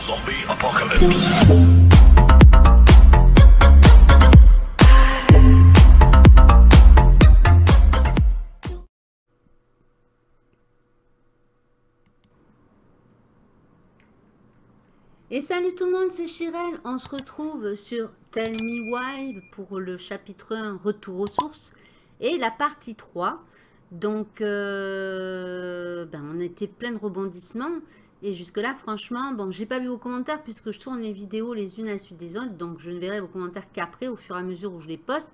Zombie apocalypse. Et salut tout le monde, c'est Chirel. On se retrouve sur Tell Me Why pour le chapitre 1, Retour aux sources, et la partie 3. Donc, euh, ben, on était plein de rebondissements. Et jusque-là, franchement, bon, j'ai pas vu vos commentaires puisque je tourne les vidéos les unes à la suite des autres. Donc, je ne verrai vos commentaires qu'après, au fur et à mesure où je les poste.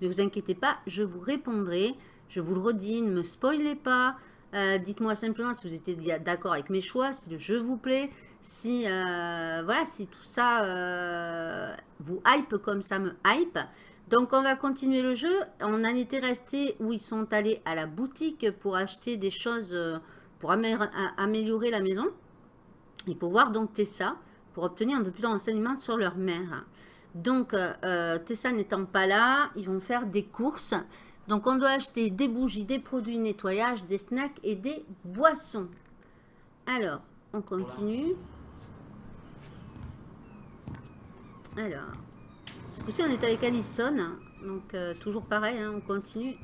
Mais vous inquiétez pas, je vous répondrai. Je vous le redis, ne me spoilez pas. Euh, dites-moi simplement si vous étiez d'accord avec mes choix, si le jeu vous plaît si, euh, voilà, si tout ça euh, vous hype comme ça me hype. Donc on va continuer le jeu. On en était resté où ils sont allés à la boutique pour acheter des choses pour améliorer la maison. Et pour voir donc Tessa, pour obtenir un peu plus de renseignements sur leur mère. Donc Tessa n'étant pas là, ils vont faire des courses. Donc on doit acheter des bougies, des produits de nettoyage, des snacks et des boissons. Alors, on continue. Alors, ce coup-ci, on est avec Alison. Donc, euh, toujours pareil, hein, on continue.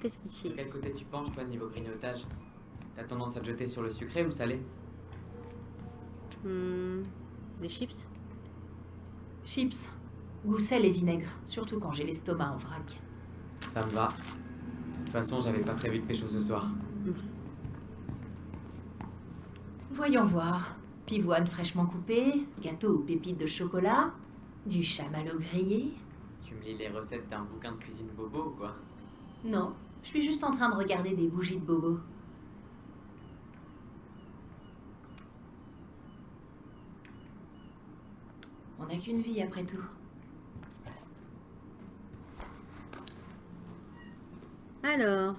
Qu'est-ce qu'il fait? Quel côté tu penches, toi, niveau grignotage? T'as tendance à te jeter sur le sucré ou le salé? Hmm, Des chips? Chips. Goût sel et vinaigre. Surtout quand j'ai l'estomac en vrac. Ça me va. De toute façon, j'avais pas prévu de pécho ce soir. Voyons voir. Pivoine fraîchement coupée, gâteau aux pépites de chocolat, du chamallow grillé. Tu me lis les recettes d'un bouquin de cuisine bobo ou quoi? Non, je suis juste en train de regarder des bougies de bobo. On n'a qu'une vie après tout. Alors,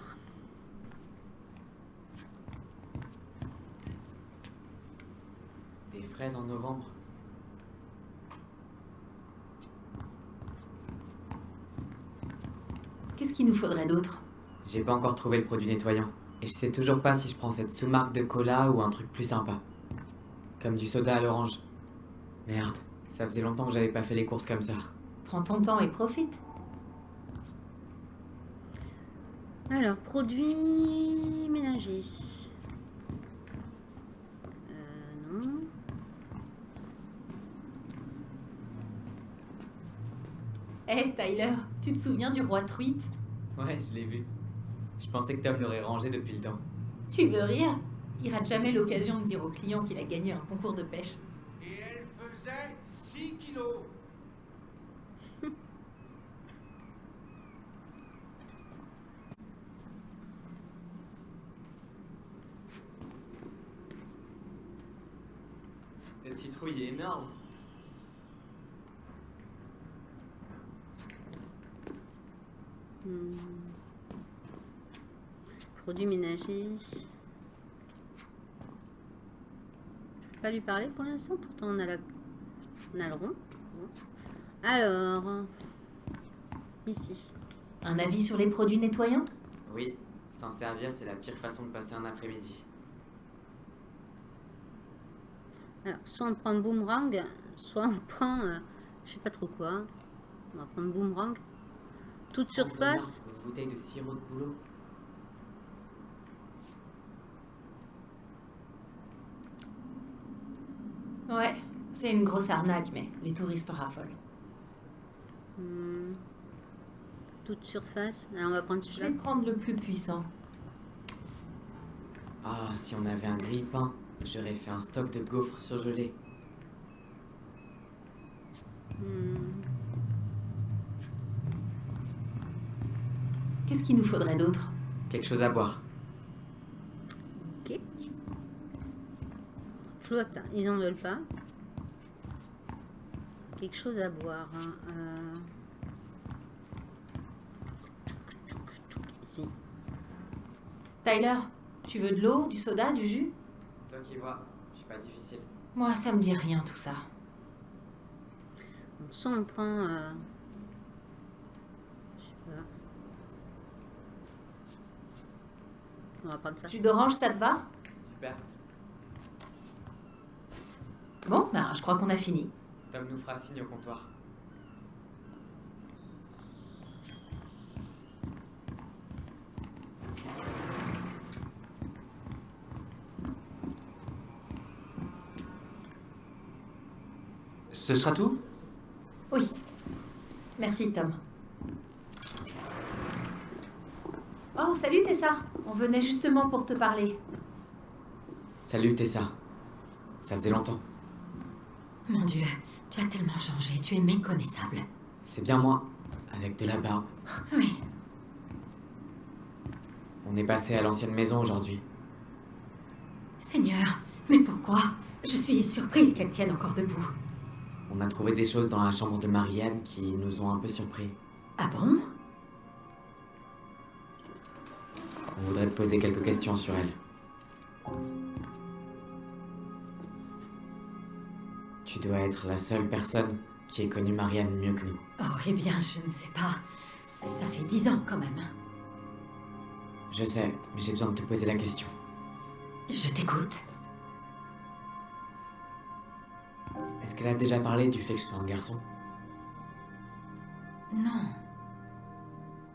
en novembre. Qu'est-ce qu'il nous faudrait d'autre? J'ai pas encore trouvé le produit nettoyant. Et je sais toujours pas si je prends cette sous-marque de cola ou un truc plus sympa. Comme du soda à l'orange. Merde, ça faisait longtemps que j'avais pas fait les courses comme ça. Prends ton temps et profite. Alors, produits ménagers. Hé eh, Tyler, tu te souviens du roi truite? Ouais, je l'ai vu. Je pensais que Tom l'aurait rangé depuis le temps. Tu veux rire? Il rate jamais l'occasion de dire au client qu'il a gagné un concours de pêche. Et elle faisait 6 kilos Cette citrouille est énorme. Hmm. Produits ménagers. Je peux pas lui parler pour l'instant, pourtant on a, la... on a le rond. Alors, ici. Un avis sur les produits nettoyants? Oui, s'en servir, c'est la pire façon de passer un après-midi. Alors, soit on prend boomerang, soit on prend, euh, je sais pas trop quoi. On va prendre boomerang. Toute surface. Une bouteille de sirop de boulot. Ouais, c'est une grosse arnaque, mais les touristes en raffolent. Hmm. Toute surface. Alors on va prendre celui-là. Je vais prendre le plus puissant. Ah, si on avait un grille-pain, j'aurais fait un stock de gaufres surgelés. Hmm. Qu'est-ce qu'il nous faudrait d'autre? Quelque chose à boire. Ok. Flotte, ils n'en veulent pas. Quelque chose à boire. Hein. Euh... Ici. Tyler, tu veux de l'eau, du soda, du jus? Toi qui vois, je suis pas difficile. Moi, ça me dit rien tout ça. On sent, on prend... Euh... Je sais pas. On va prendre ça. Jus d'orange, ça te va? Super. Bon, ben, je crois qu'on a fini. Tom nous fera signe au comptoir. Ce sera tout? Oui. Merci, Tom. Oh, salut Tessa. On venait justement pour te parler. Salut Tessa. Ça faisait longtemps. Mon Dieu, tu as tellement changé, tu es méconnaissable. C'est bien moi, avec de la barbe. Oui, On est passé à l'ancienne maison aujourd'hui. Seigneur, mais pourquoi? Je suis surprise qu'elle tienne encore debout. On a trouvé des choses dans la chambre de Marianne qui nous ont un peu surpris. Ah bon? On voudrait te poser quelques questions sur elle. Tu dois être la seule personne qui ait connu Marianne mieux que nous. Oh, eh bien, je ne sais pas. Ça fait dix ans quand même. Je sais, mais j'ai besoin de te poser la question. Je t'écoute. Est-ce qu'elle a déjà parlé du fait que je sois un garçon? Non.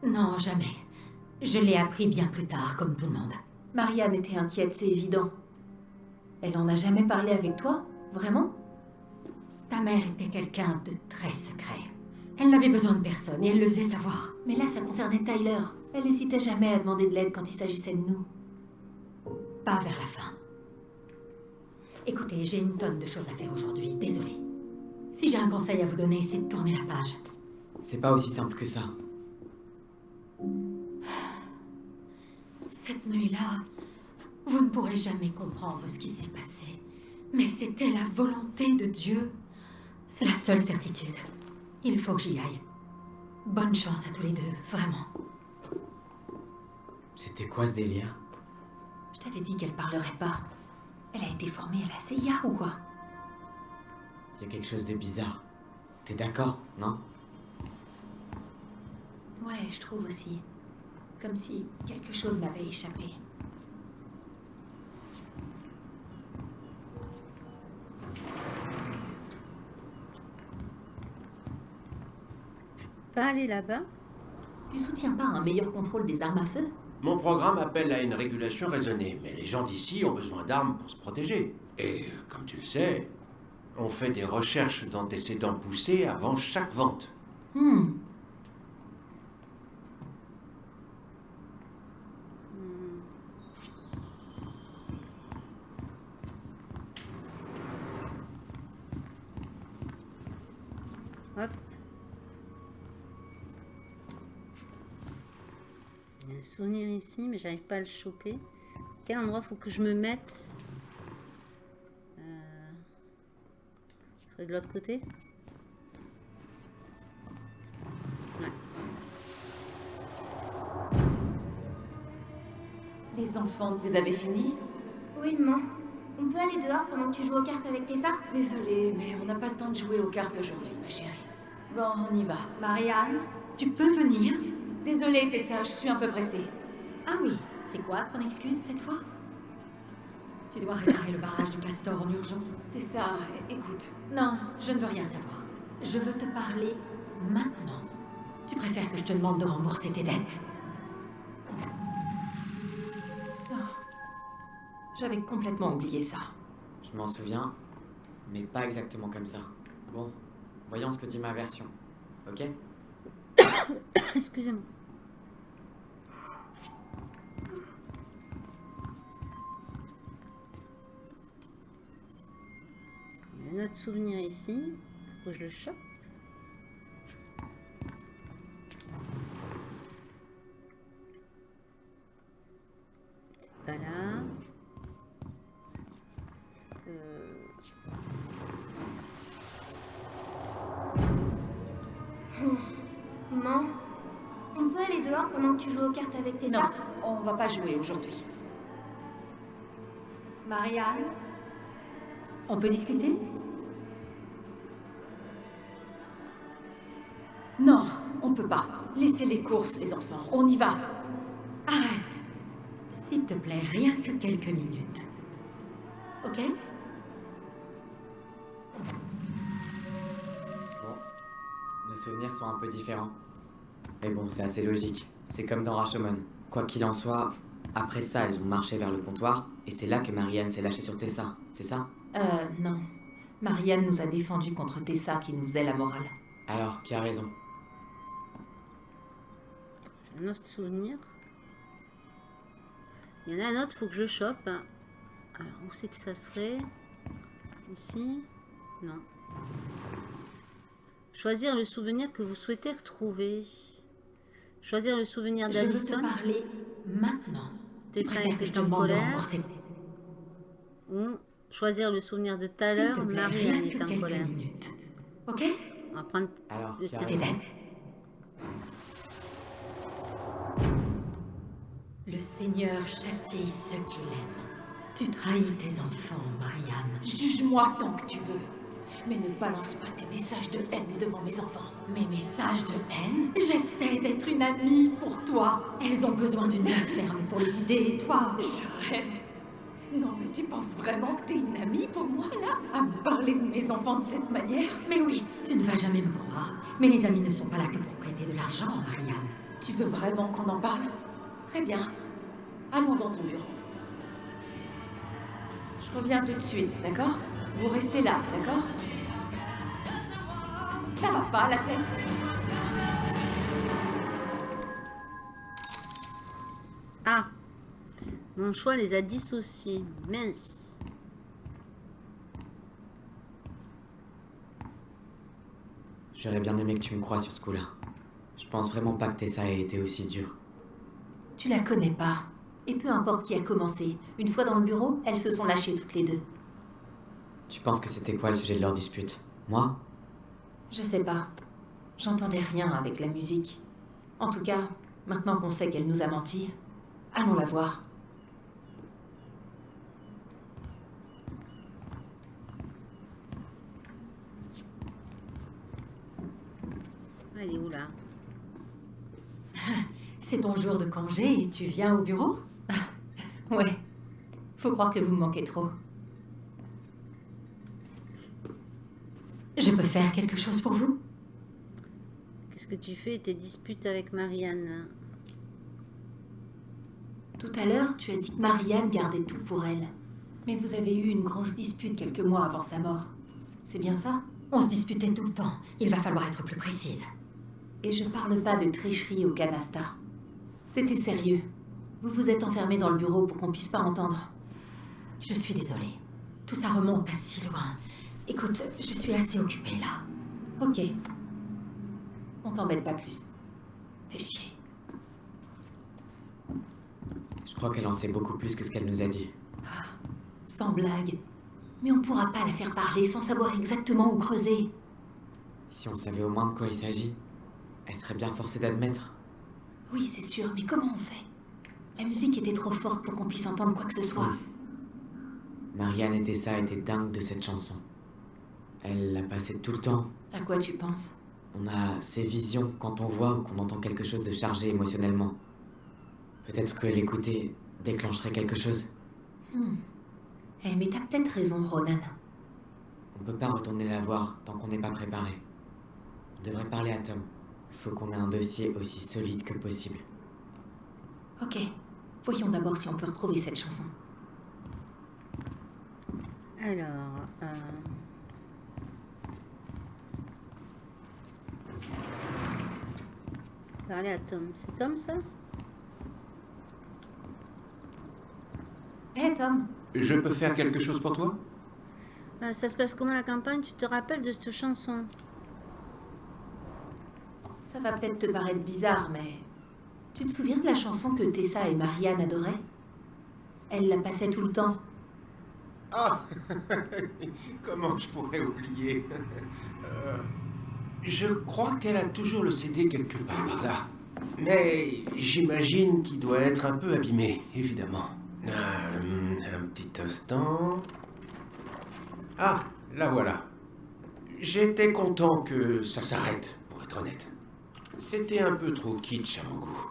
Non, jamais. Je l'ai appris bien plus tard, comme tout le monde. Marianne était inquiète, c'est évident. Elle en a jamais parlé avec toi? Vraiment? Ta mère était quelqu'un de très secret. Elle n'avait besoin de personne et elle le faisait savoir. Mais là, ça concernait Tyler. Elle n'hésitait jamais à demander de l'aide quand il s'agissait de nous. Pas vers la fin. Écoutez, j'ai une tonne de choses à faire aujourd'hui, désolée. Si j'ai un conseil à vous donner, c'est de tourner la page. C'est pas aussi simple que ça. Cette nuit-là, vous ne pourrez jamais comprendre ce qui s'est passé. Mais c'était la volonté de Dieu. C'est la seule certitude. Il faut que j'y aille. Bonne chance à tous les deux, vraiment. C'était quoi ce délire? Je t'avais dit qu'elle parlerait pas. Elle a été formée à la CIA ou quoi? Il y a quelque chose de bizarre. T'es d'accord, non? Ouais, je trouve aussi. Comme si quelque chose m'avait échappé. Pas aller là-bas Tu soutiens pas un meilleur contrôle des armes à feu? Mon programme appelle à une régulation raisonnée, mais les gens d'ici ont besoin d'armes pour se protéger. Et, comme tu le sais, on fait des recherches d'antécédents poussés avant chaque vente. Hmm. Hop. Il y a un souvenir ici, mais j'arrive pas à le choper. Quel endroit faut que je me mette euh... De l'autre côté? Ouais. Les enfants, vous avez fini? Oui, maman. On peut aller dehors pendant que tu joues aux cartes avec Tessa Désolée, mais on n'a pas le temps de jouer aux cartes aujourd'hui, ma chérie. Bon, on y va. Marianne, tu peux venir? Désolée, Tessa, je suis un peu pressée. Ah oui, c'est quoi ton excuse cette fois? Tu dois réparer le barrage du castor en urgence. Tessa, écoute. Non, je ne veux rien savoir. Je veux te parler maintenant. Tu préfères que je te demande de rembourser tes dettes J'avais complètement oublié ça. Je m'en souviens, mais pas exactement comme ça. Bon, voyons ce que dit ma version. Ok? Excusez-moi. Il y a un autre souvenir ici. Faut que je le chope. C'est pas là. Euh, Maman, on peut aller dehors pendant que tu joues aux cartes avec Tessa Non, on va pas jouer aujourd'hui. Marianne? On peut discuter? on peut pas. Laissez les courses, les enfants. On y va. Arrête. S'il te plaît, rien que quelques minutes. Ok? Bon, nos souvenirs sont un peu différents. Mais bon, c'est assez logique. C'est comme dans Rashomon. Quoi qu'il en soit, après ça, elles ont marché vers le comptoir, et c'est là que Marianne s'est lâchée sur Tessa, c'est ça? Euh, non. Marianne nous a défendus contre Tessa qui nous faisait la morale. Alors, qui a raison un autre souvenir. Il y en a un autre, faut que je chope. Alors, où c'est que ça serait? Ici? Non. Choisir le souvenir que vous souhaitez retrouver. Choisir le souvenir Je veux te d'Alison. parler maintenant. Tessa était en colère. Ou choisir le souvenir de tout à l'heure, rien est en colère. minutes. Ok? On va prendre Alors. Le Seigneur châtie ceux qu'il aime. Tu trahis tes enfants, Marianne. Juge-moi tant que tu veux. Mais ne balance pas tes messages de haine devant mes enfants. Mes messages de haine? J'essaie d'être une amie pour toi. Elles ont besoin d'une main ferme pour les guider, et toi? Je rêve. Non, mais tu penses vraiment que t'es une amie pour moi, là? À me parler de mes enfants de cette manière? Mais oui, tu ne vas jamais me croire. Mais les amis ne sont pas là que pour prêter de l'argent, Marianne. Tu veux vraiment qu'on en parle? Très bien. Allons dans ton bureau. Je reviens tout de suite, d'accord? Vous restez là, d'accord? Ça va pas, la tête Ah Mon choix les a dissociés. Mince. J'aurais bien aimé que tu me crois sur ce coup-là. Je pense vraiment pas que Tessa ait été aussi dure. Tu la connais pas. Et peu importe qui a commencé, une fois dans le bureau, elles se sont lâchées toutes les deux. Tu penses que c'était quoi le sujet de leur dispute? Moi? Je sais pas. J'entendais rien avec la musique. En tout cas, maintenant qu'on sait qu'elle nous a menti, allons la voir. Elle est où là? C'est ton jour de congé et tu viens au bureau? Ouais. Faut croire que vous me manquez trop. Je peux faire quelque chose pour vous? Qu'est-ce que tu fais tes disputes avec Marianne? Tout à l'heure, tu as dit que Marianne gardait tout pour elle. Mais vous avez eu une grosse dispute quelques mois avant sa mort. C'est bien ça? On se disputait tout le temps. Il va falloir être plus précise. Et je parle pas de tricherie au canasta. C'était sérieux. Vous vous êtes enfermé dans le bureau pour qu'on puisse pas entendre. Je suis désolée. Tout ça remonte à si loin. Écoute, je suis assez occupée là. Ok. On t'embête pas plus. Fais chier. Je crois qu'elle en sait beaucoup plus que ce qu'elle nous a dit. Sans blague. Mais on pourra pas la faire parler sans savoir exactement où creuser. Si on savait au moins de quoi il s'agit, elle serait bien forcée d'admettre. Oui, c'est sûr, mais comment on fait? La musique était trop forte pour qu'on puisse entendre quoi que ce soit. Marianne et Tessa étaient dingues de cette chanson. Elle la passait tout le temps. À quoi tu penses? On a ces visions quand on voit ou qu'on entend quelque chose de chargé émotionnellement. Peut-être que l'écouter déclencherait quelque chose. Hmm. Eh, mais t'as peut-être raison, Ronan. On peut pas retourner la voir tant qu'on n'est pas préparé. On devrait parler à Tom. Faut qu'on ait un dossier aussi solide que possible. Ok. Voyons d'abord si on peut retrouver cette chanson. Alors, euh, parler à Tom. C'est Tom ça? Hé, Tom Je peux faire quelque chose pour toi? Euh, Ça se passe comment la campagne? Tu te rappelles de cette chanson? Ça va peut-être te paraître bizarre, mais... Tu te souviens de la chanson que Tessa et Marianne adoraient? Elle la passait tout le temps. Ah Comment je pourrais oublier? Euh, Je crois qu'elle a toujours le CD quelque part par là. Mais j'imagine qu'il doit être un peu abîmé, évidemment. Euh, un petit instant. Ah, la voilà. J'étais content que ça s'arrête, pour être honnête. C'était un peu trop kitsch à mon goût.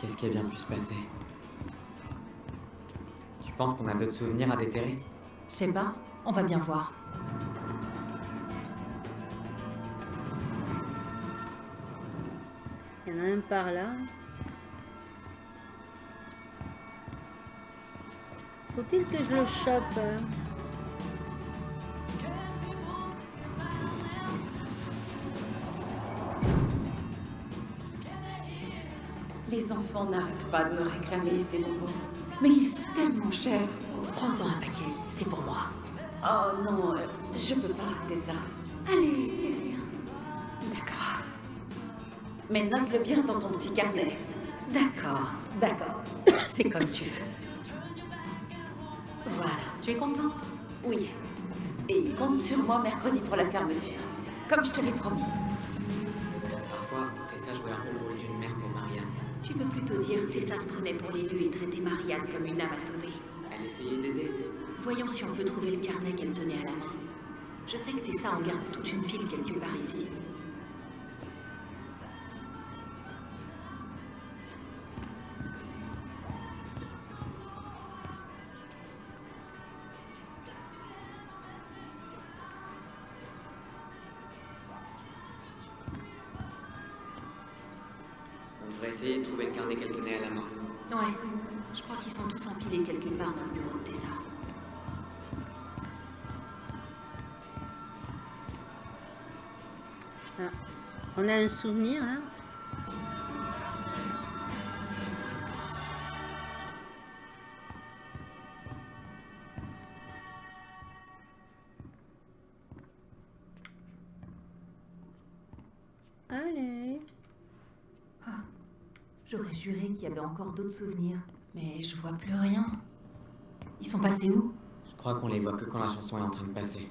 Qu'est-ce qui a bien pu se passer? Tu penses qu'on a d'autres souvenirs à déterrer? Je sais pas, on va bien voir. Il y en a un par là. Faut-il que je le chope? Les enfants n'arrêtent pas de me réclamer ces bonbons. Mais ils sont tellement chers. Prends-en un paquet, c'est pour moi. Oh non, euh, je peux pas, Tessa. Allez, c'est bien. D'accord. Mais note-le bien dans ton petit carnet. D'accord, D'accord. c'est comme tu veux. Voilà, tu es contente? Oui. Et compte sur moi mercredi pour la fermeture. Comme je te l'ai promis. Parfois, Tessa jouait un rôle Tu veux plutôt dire Tessa se prenait pour l'élu et traitait Marianne comme une âme à sauver. Elle essayait d'aider. Voyons si on peut trouver le carnet qu'elle tenait à la main. Je sais que Tessa en garde toute une pile quelque part ici. Qu'elle tenait à la main. Ouais, je crois qu'ils sont tous empilés quelque part dans le bureau de Tessa. On a un souvenir là? Juré qu'il y avait encore d'autres souvenirs. Mais je vois plus rien. Ils sont passés où? Je crois qu'on les voit que quand la chanson est en train de passer.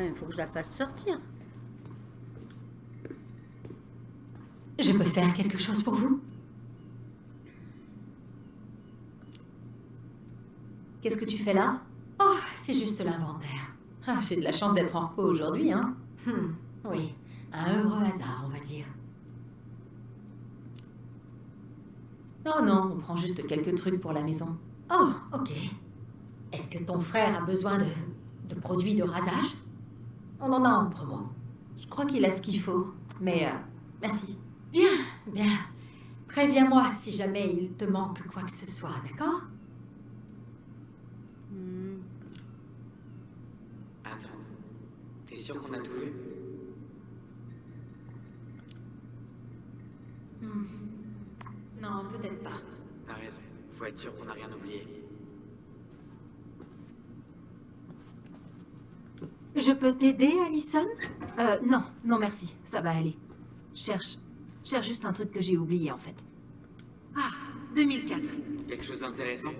Il faut que je la fasse sortir. Je peux faire quelque chose pour vous? Qu'est-ce que tu fais là? Oh, c'est juste l'inventaire. Ah, j'ai de la chance d'être en repos aujourd'hui, hein. Hmm, oui, un heureux hasard, on va dire. Oh non, on prend juste quelques trucs pour la maison. Oh, ok. Est-ce que ton frère a besoin de, de produits de rasage? On en a en promo. Je crois qu'il a ce qu'il faut. Mais, euh, merci. Bien, bien. Préviens-moi si jamais il te manque quoi que ce soit, d'accord? Hmm. Attends. T'es sûr qu'on a tout vu? Hmm. Non, peut-être pas. T'as raison. Faut être sûr qu'on n'a rien oublié. Je peux t'aider, Alison? Euh, non, non merci, ça va aller. Cherche, cherche juste un truc que j'ai oublié en fait. Ah, 2004. Quelque chose d'intéressant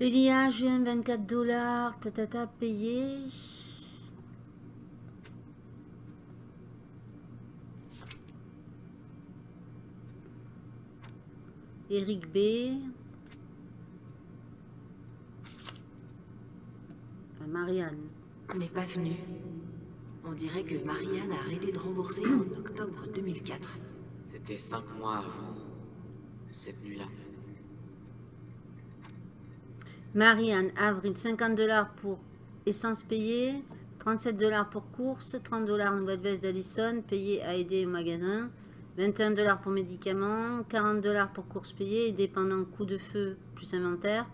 Elia, juin, 24 dollars, tatata, payé. Eric B. Marianne. N'est pas venu. On dirait que Marianne a arrêté de rembourser en octobre 2004. C'était cinq mois avant cette nuit-là. Marianne, avril, 50 dollars pour essence payée, 37 dollars pour course, 30 dollars nouvelle veste d'Allison, payée à aider au magasin, 21 dollars pour médicaments, 40 dollars pour course payée et dépendant coup de feu plus inventaire.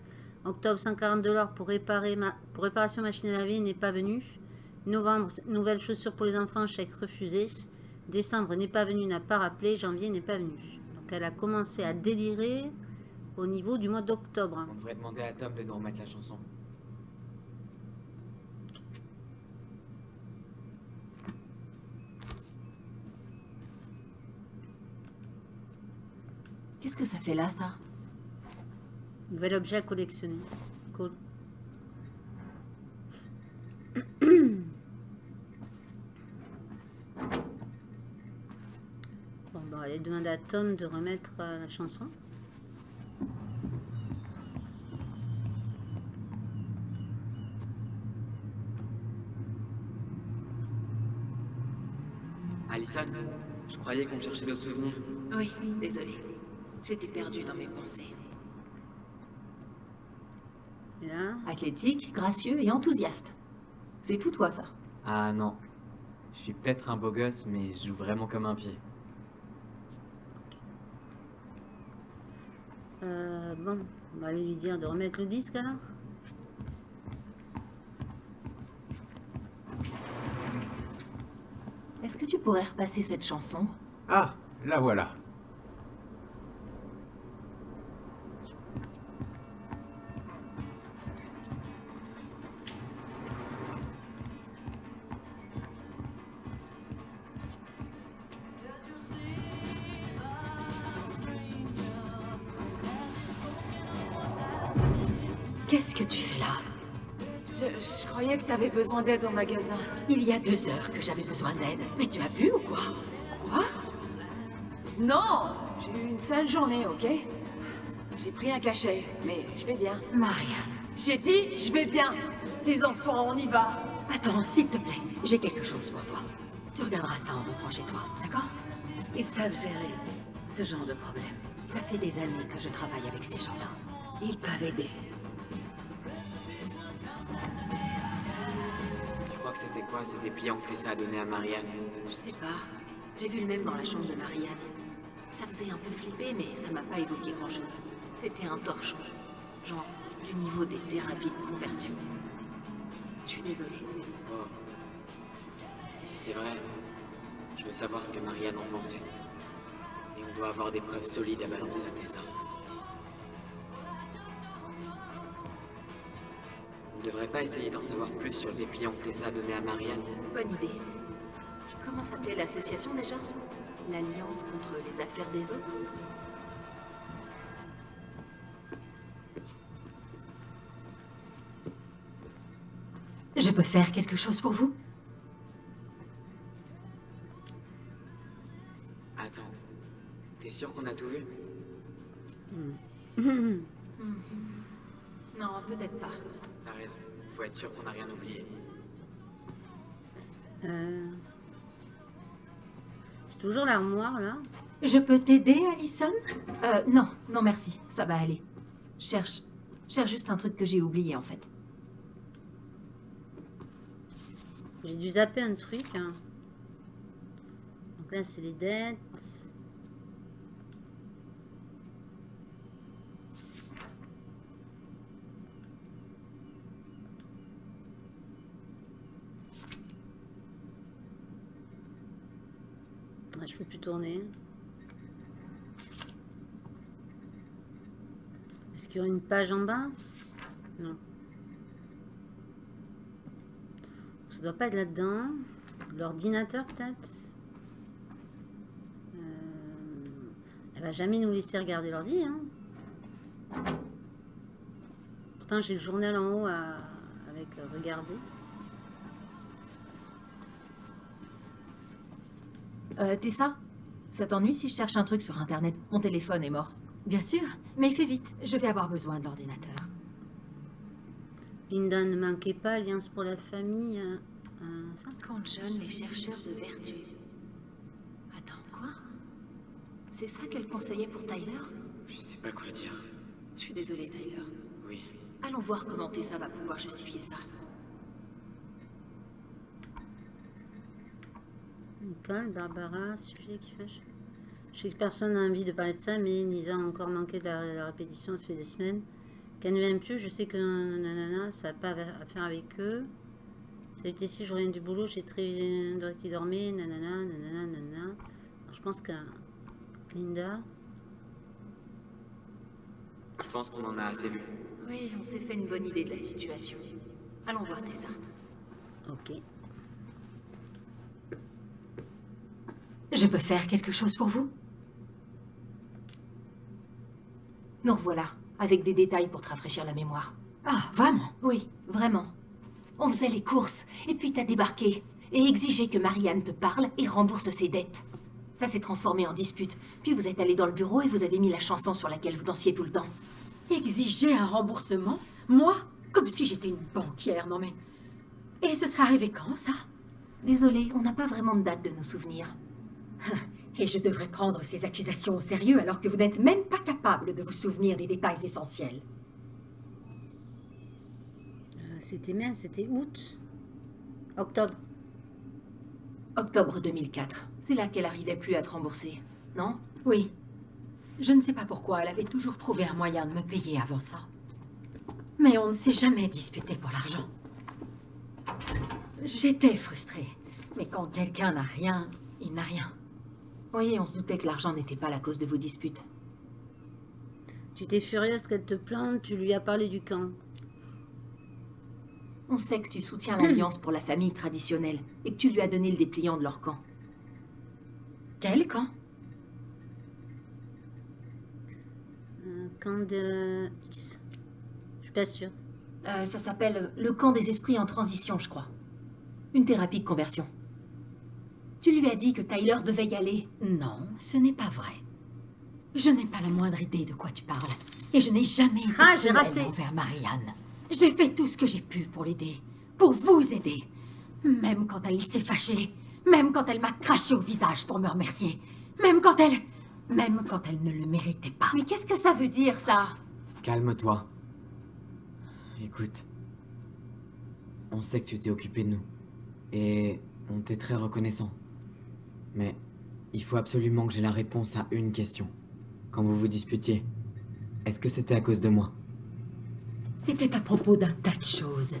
Octobre, 140 dollars pour, réparer ma, pour réparation machine à laver n'est pas venu. Novembre, nouvelles chaussures pour les enfants, chèque refusé. Décembre n'est pas venu, n'a pas rappelé. Janvier n'est pas venu. Donc elle a commencé à délirer au niveau du mois d'octobre. On devrait demander à Tom de nous remettre la chanson. Qu'est-ce que ça fait là, ça? Nouvel objet à collectionner. Cool. Bon, bon, allez demander à Tom de remettre euh, la chanson. Alison, je croyais qu'on cherchait d'autres souvenirs. Oui, désolée. J'étais perdue dans mes pensées. Athlétique, gracieux et enthousiaste. C'est tout toi, ça. Ah non. Je suis peut-être un beau gosse, mais je joue vraiment comme un pied. euh, bon, on va aller lui dire de remettre le disque alors. Est-ce que tu pourrais repasser cette chanson? Ah, la voilà. Besoin d'aide au magasin. Il y a deux heures que j'avais besoin d'aide. Mais tu as bu ou quoi? Quoi? Non J'ai eu une sale journée, ok? J'ai pris un cachet, mais je vais bien. Marianne. J'ai dit, je vais bien Les enfants, on y va Attends, s'il te plaît. J'ai quelque chose pour toi. Tu regarderas ça en rentrant chez toi, d'accord? Ils savent gérer ce genre de problème. Ça fait des années que je travaille avec ces gens-là. Ils peuvent aider. Quoi ce dépliant que Tessa a donné à Marianne? Je sais pas. J'ai vu le même dans la chambre de Marianne. Ça faisait un peu flipper, mais ça m'a pas évoqué grand-chose. C'était un torchon. Genre, du niveau des thérapies de conversion. Je suis désolée. Oh. Si c'est vrai, je veux savoir ce que Marianne en pensait. Et on doit avoir des preuves solides à balancer à Tessa. Ne devrait pas essayer d'en savoir plus sur le dépliant que Tessa a donné à Marianne. Bonne idée. Comment s'appelait l'association déjà? L'Alliance contre les affaires des autres? Je peux faire quelque chose pour vous? Attends, t'es sûr qu'on a tout vu? Non, peut-être pas. Raison, faut être sûr qu'on n'a rien oublié. Euh... J'ai toujours l'armoire là. Je peux t'aider, Alison? Euh, non, non merci, ça va aller. Cherche, cherche juste un truc que j'ai oublié en fait. J'ai dû zapper un truc. hein. Donc là, c'est les dettes. Ah, je peux plus tourner. Est-ce qu'il y aura une page en bas? Non. Ça doit pas être là-dedans. L'ordinateur, peut-être? Euh, Elle va jamais nous laisser regarder l'ordi. Hein. Pourtant, j'ai le journal en haut avec euh, regarder. Euh, Tessa Ça? T'ennuie si je cherche un truc sur internet? Mon téléphone est mort. Bien sûr, mais fais vite. Je vais avoir besoin de l'ordinateur. Linda ne manquait pas, Alliance pour la famille. euh, euh, ça? Quand John, les chercheurs de vertu. Attends, quoi? C'est ça qu'elle conseillait pour Tyler? Je sais pas quoi dire. Je suis désolée, Tyler. Oui. Allons voir comment Tessa va pouvoir justifier ça. Nicole, Barbara, sujet qui fâche. Je sais que personne n'a envie de parler de ça, mais Nisa a encore manqué de la, la répétition, ça fait des semaines. Qu'elle ne m'aime plus, je sais que nanana, ça n'a pas à faire avec eux. Salut Tessie, je reviens du boulot, j'ai très qui dormait, nanana, nanana, nanana. Alors, je pense que Linda, Je pense qu'on en a assez vu. Oui, on s'est fait une bonne idée de la situation. Allons voir Tessa. ok. Je peux faire quelque chose pour vous? Nous revoilà, avec des détails pour te rafraîchir la mémoire. Ah, vraiment? Oui, vraiment. On faisait les courses, et puis t'as débarqué, et exigé que Marianne te parle et rembourse ses dettes. Ça s'est transformé en dispute. Puis vous êtes allé dans le bureau et vous avez mis la chanson sur laquelle vous dansiez tout le temps. Exiger un remboursement? Moi? Comme si j'étais une banquière, non mais... Et ce sera arrivé quand, ça? Désolée, on n'a pas vraiment de date de nos souvenirs. Et je devrais prendre ces accusations au sérieux alors que vous n'êtes même pas capable de vous souvenir des détails essentiels. Euh, c'était merde, c'était août. Octobre. Octobre 2004. C'est là qu'elle arrivait plus à te rembourser, non? Oui. Je ne sais pas pourquoi, elle avait toujours trouvé un moyen de me payer avant ça. Mais on ne s'est jamais disputé pour l'argent. J'étais frustrée. Mais quand quelqu'un n'a rien, il n'a rien. Oui, on se doutait que l'argent n'était pas la cause de vos disputes. Tu étais furieuse qu'elle te plante, tu lui as parlé du camp. On sait que tu soutiens l'alliance pour la famille traditionnelle et que tu lui as donné le dépliant de leur camp. Quel camp? Euh, camp de X. Je suis pas sûre. Euh, ça s'appelle le camp des esprits en transition, je crois. Une thérapie de conversion. Tu lui as dit que Tyler devait y aller. Non, ce n'est pas vrai. Je n'ai pas la moindre idée de quoi tu parles. Et je n'ai jamais été Ah, j'ai raté. envers Marianne. J'ai fait tout ce que j'ai pu pour l'aider. Pour vous aider. Même quand elle s'est fâchée. Même quand elle m'a craché au visage pour me remercier. Même quand elle... Même quand elle ne le méritait pas. Mais qu'est-ce que ça veut dire, ça? Calme-toi. Écoute. On sait que tu t'es occupé de nous. Et on t'est très reconnaissant. Mais il faut absolument que j'ai la réponse à une question. Quand vous vous disputiez, est-ce que c'était à cause de moi? C'était à propos d'un tas de choses.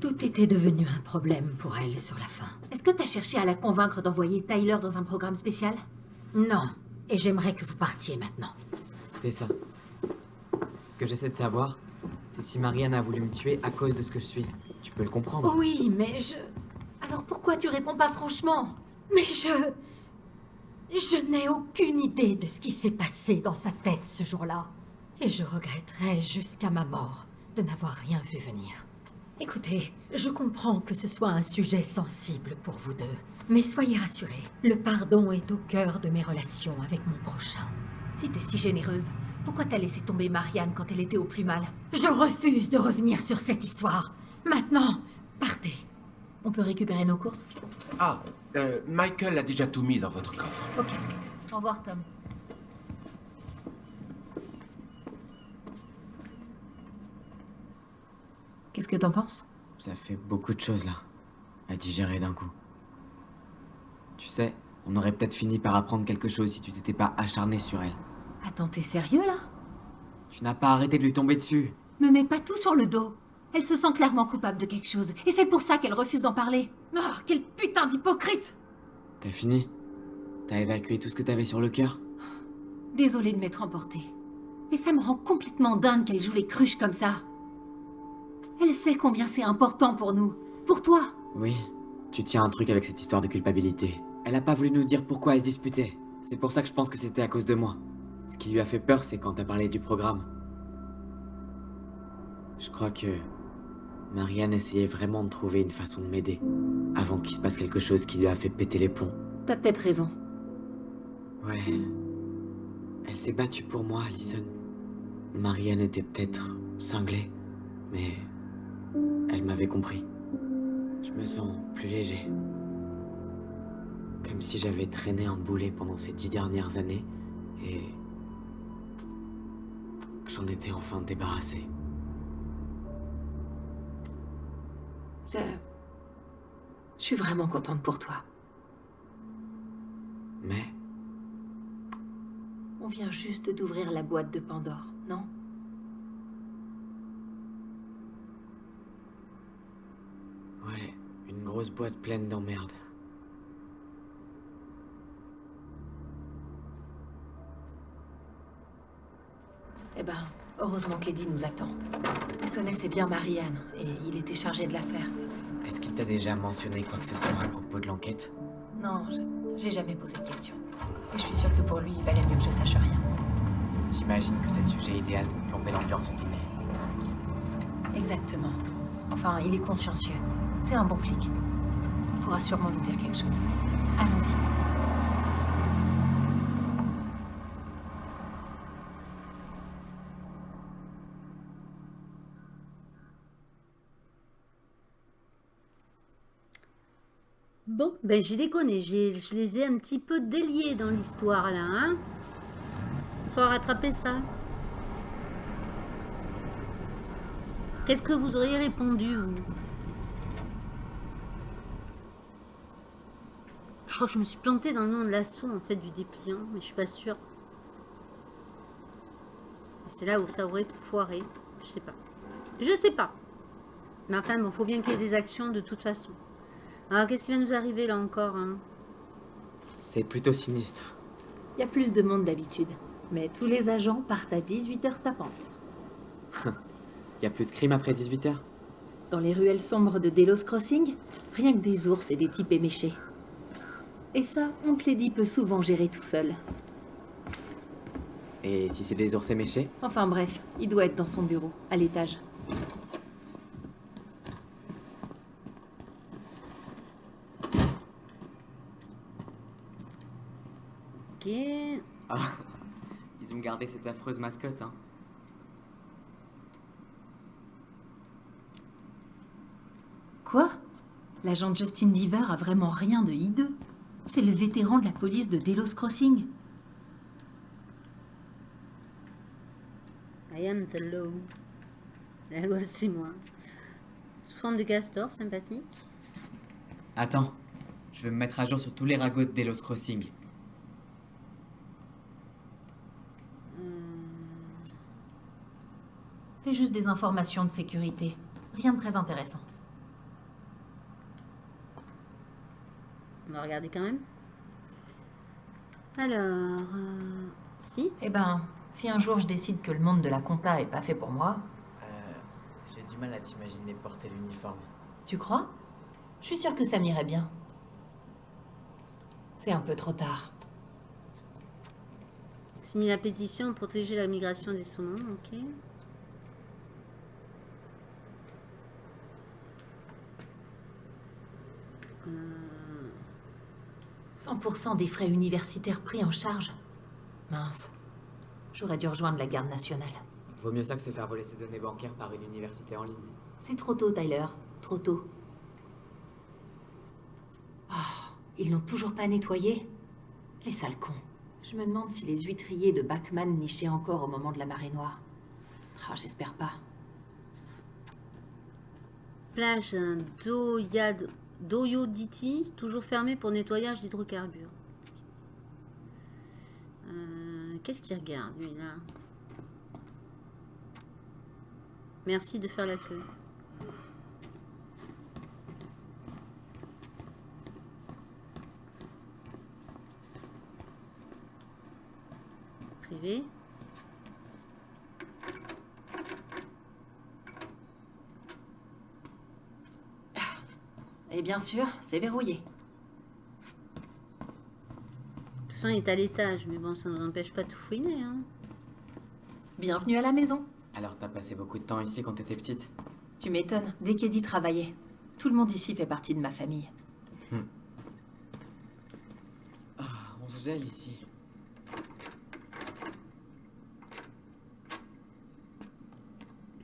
Tout était devenu un problème pour elle sur la fin. Est-ce que t'as cherché à la convaincre d'envoyer Tyler dans un programme spécial? Non. Et j'aimerais que vous partiez maintenant. C'est ça. Ce que j'essaie de savoir, c'est si Marianne a voulu me tuer à cause de ce que je suis. Tu peux le comprendre Oui, mais je... Alors pourquoi tu réponds pas franchement? Mais je... Je n'ai aucune idée de ce qui s'est passé dans sa tête ce jour-là. Et je regretterai jusqu'à ma mort de n'avoir rien vu venir. Écoutez, je comprends que ce soit un sujet sensible pour vous deux. Mais soyez rassurés, le pardon est au cœur de mes relations avec mon prochain. Si t'es si généreuse, pourquoi t'as laissé tomber Marianne quand elle était au plus mal? Je refuse de revenir sur cette histoire. Maintenant, partez. On peut récupérer nos courses? Ah, euh, Michael a déjà tout mis dans votre coffre. Ok. Au revoir, Tom. Qu'est-ce que t'en penses? Ça fait beaucoup de choses là, à digérer d'un coup. Tu sais, on aurait peut-être fini par apprendre quelque chose si tu t'étais pas acharné sur elle. Attends, t'es sérieux là? Tu n'as pas arrêté de lui tomber dessus. Me mets pas tout sur le dos. Elle se sent clairement coupable de quelque chose, et c'est pour ça qu'elle refuse d'en parler. Oh, quel putain d'hypocrite T'as fini? T'as évacué tout ce que t'avais sur le cœur? Désolée de m'être emportée. Mais ça me rend complètement dingue qu'elle joue les cruches comme ça. Elle sait combien c'est important pour nous. Pour toi. Oui, tu tiens un truc avec cette histoire de culpabilité. Elle a pas voulu nous dire pourquoi elle se disputait. C'est pour ça que je pense que c'était à cause de moi. Ce qui lui a fait peur, c'est quand t'as parlé du programme. Je crois que Marianne essayait vraiment de trouver une façon de m'aider. Avant qu'il se passe quelque chose qui lui a fait péter les plombs. T'as peut-être raison. Ouais. Elle s'est battue pour moi, Alison. Marianne était peut-être cinglée, mais Elle m'avait compris. Je me sens plus léger. Comme si j'avais traîné un boulet pendant ces dix dernières années et que j'en étais enfin débarrassé. Je... Je suis vraiment contente pour toi. Mais? On vient juste d'ouvrir la boîte de Pandore, non? Ouais, une grosse boîte pleine d'emmerdes. Eh ben, heureusement qu'Eddie nous attend. Il connaissait bien Marianne et il était chargé de l'affaire. Est-ce qu'il t'a déjà mentionné quoi que ce soit à propos de l'enquête? Non, j'ai jamais posé de questions. Et je suis sûre que pour lui, il valait mieux que je sache rien. J'imagine que c'est le sujet idéal pour plomber l'ambiance au dîner. Exactement. Enfin, il est consciencieux. C'est un bon flic. Il pourra sûrement nous dire quelque chose. Allons-y. Bon, ben j'ai déconné, je les ai un petit peu déliés dans l'histoire là, hein Faut rattraper ça. Qu'est-ce que vous auriez répondu, vous? Je crois que je me suis plantée dans le nom de l'assaut, en fait, du dépliant, mais je suis pas sûre. C'est là où ça aurait tout foiré. Je sais pas. Je sais pas. Mais enfin, bon, faut bien qu'il y ait des actions de toute façon. Alors, qu'est-ce qui va nous arriver là encore hein? C'est plutôt sinistre. Il y a plus de monde d'habitude. Mais tous les agents partent à 18h tapantes. Y a plus de crime après 18h Dans les ruelles sombres de Delos Crossing, rien que des ours et des types éméchés. Et ça, Oncle Eddie peut souvent gérer tout seul. Et si c'est des ours éméchés? Enfin bref, il doit être dans son bureau, à l'étage. Ok. Ah, gardé cette affreuse mascotte, hein. Quoi? L'agent Justin Beaver a vraiment rien de hideux C'est le vétéran de la police de Delos Crossing. I am the law. La loi, c'est moi. Sous forme de castor, sympathique. Attends, je vais me mettre à jour sur tous les ragots de Delos Crossing. C'est juste des informations de sécurité. Rien de très intéressant. On va regarder quand même. Alors, euh, si. Eh ben, si un jour je décide que le monde de la compta est pas fait pour moi, Euh, j'ai du mal à t'imaginer porter l'uniforme. tu crois? Je suis sûre que ça m'irait bien. C'est un peu trop tard. Signer la pétition, protéger la migration des saumons, ok. 100% des frais universitaires pris en charge. Mince. J'aurais dû rejoindre la garde nationale. Vaut mieux ça que se faire voler ses données bancaires par une université en ligne. C'est trop tôt, Tyler. Trop tôt. Ah, ils n'ont toujours pas nettoyé Les sales cons. Je me demande si les huîtriers de Bachman nichaient encore au moment de la marée noire. Ah, j'espère pas. Plage d'Oyad- d'Oyoditi, toujours fermée pour nettoyage d'hydrocarbures. Euh, Qu'est-ce qu'il regarde, lui, là? Merci de faire la queue. Privé. Et bien sûr, c'est verrouillé. De toute façon, il est à l'étage, mais bon, ça ne nous empêche pas de tout fouiner. Hein. Bienvenue à la maison. Alors t'as passé beaucoup de temps ici quand t'étais petite? Tu m'étonnes, dès qu'Eddie travaillait. Tout le monde ici fait partie de ma famille. On se gèle ici.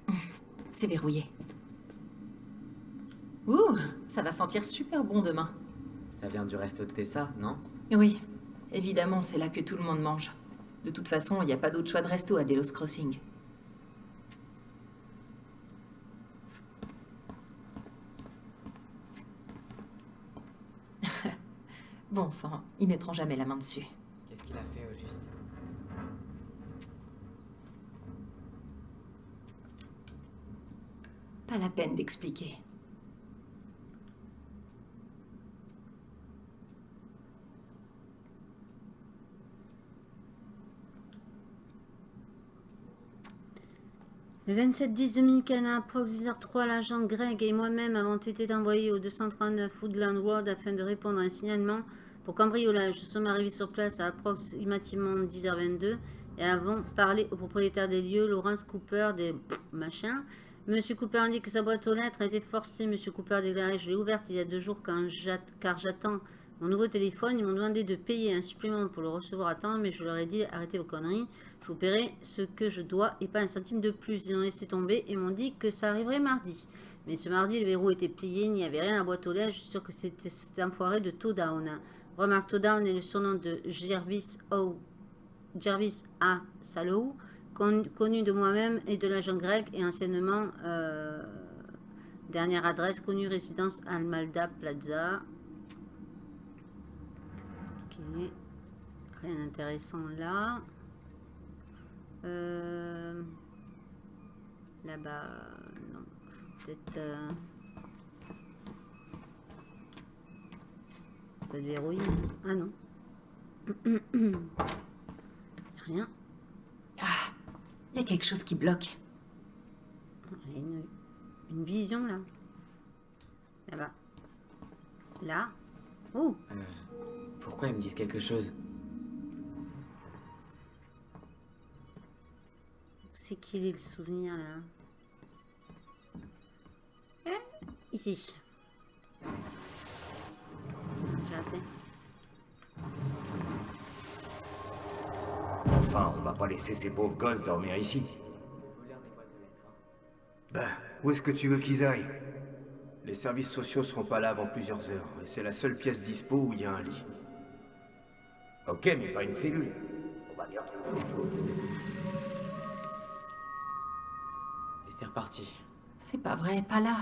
C'est verrouillé. Ça va sentir super bon demain. Ça vient du resto de Tessa, non? Oui, évidemment, c'est là que tout le monde mange. De toute façon, il n'y a pas d'autre choix de resto à Delos Crossing. bon sang, ils mettront jamais la main dessus. Qu'est-ce qu'il a fait au juste? Pas la peine d'expliquer. Le 27-10-2015, à approx 10h03, l'agent Greg et moi-même avons été envoyés au 239 Woodland Road afin de répondre à un signalement pour cambriolage. Nous sommes arrivés sur place à approximativement 10h22 et avons parlé au propriétaire des lieux, Lawrence Cooper, des machins. Monsieur Cooper indique que sa boîte aux lettres a été forcée. Monsieur Cooper déclaré Je l'ai ouverte il y a deux jours car j'attends mon nouveau téléphone. Ils m'ont demandé de payer un supplément pour le recevoir à temps, mais je leur ai dit Arrêtez vos conneries. Je paierai ce que je dois et pas un centime de plus. Ils ont laissé tomber et m'ont dit que ça arriverait mardi. Mais ce mardi, le verrou était plié, il n'y avait rien à boîte aux lettres. Je suis sûr que c'était cet enfoiré de Todown. Remarque, Todown est le surnom de Jervis O. Jervis A. Salow, connu de moi-même et de l'agent grec et anciennement euh, dernière adresse connue résidence Almalda Plaza. Ok, rien d'intéressant là. Euh, Là-bas, non. Peut-être. euh, Ça te verrouille. Ah non. Rien. Ah, il y a quelque chose qui bloque. Il y a une, une vision là. Là-bas. Là. Oh Euh, Pourquoi ils me disent quelque chose? C'est qu'il est le souvenir là Eh, Ici. J'ai raté. Enfin, on va pas laisser ces pauvres gosses dormir ici. Ben, où est-ce que tu veux qu'ils aillent? Les services sociaux seront pas là avant plusieurs heures, et c'est la seule pièce dispo où il y a un lit. Ok, mais pas une cellule. On va bien trouver autre chose. C'est reparti. C'est pas vrai, pas là.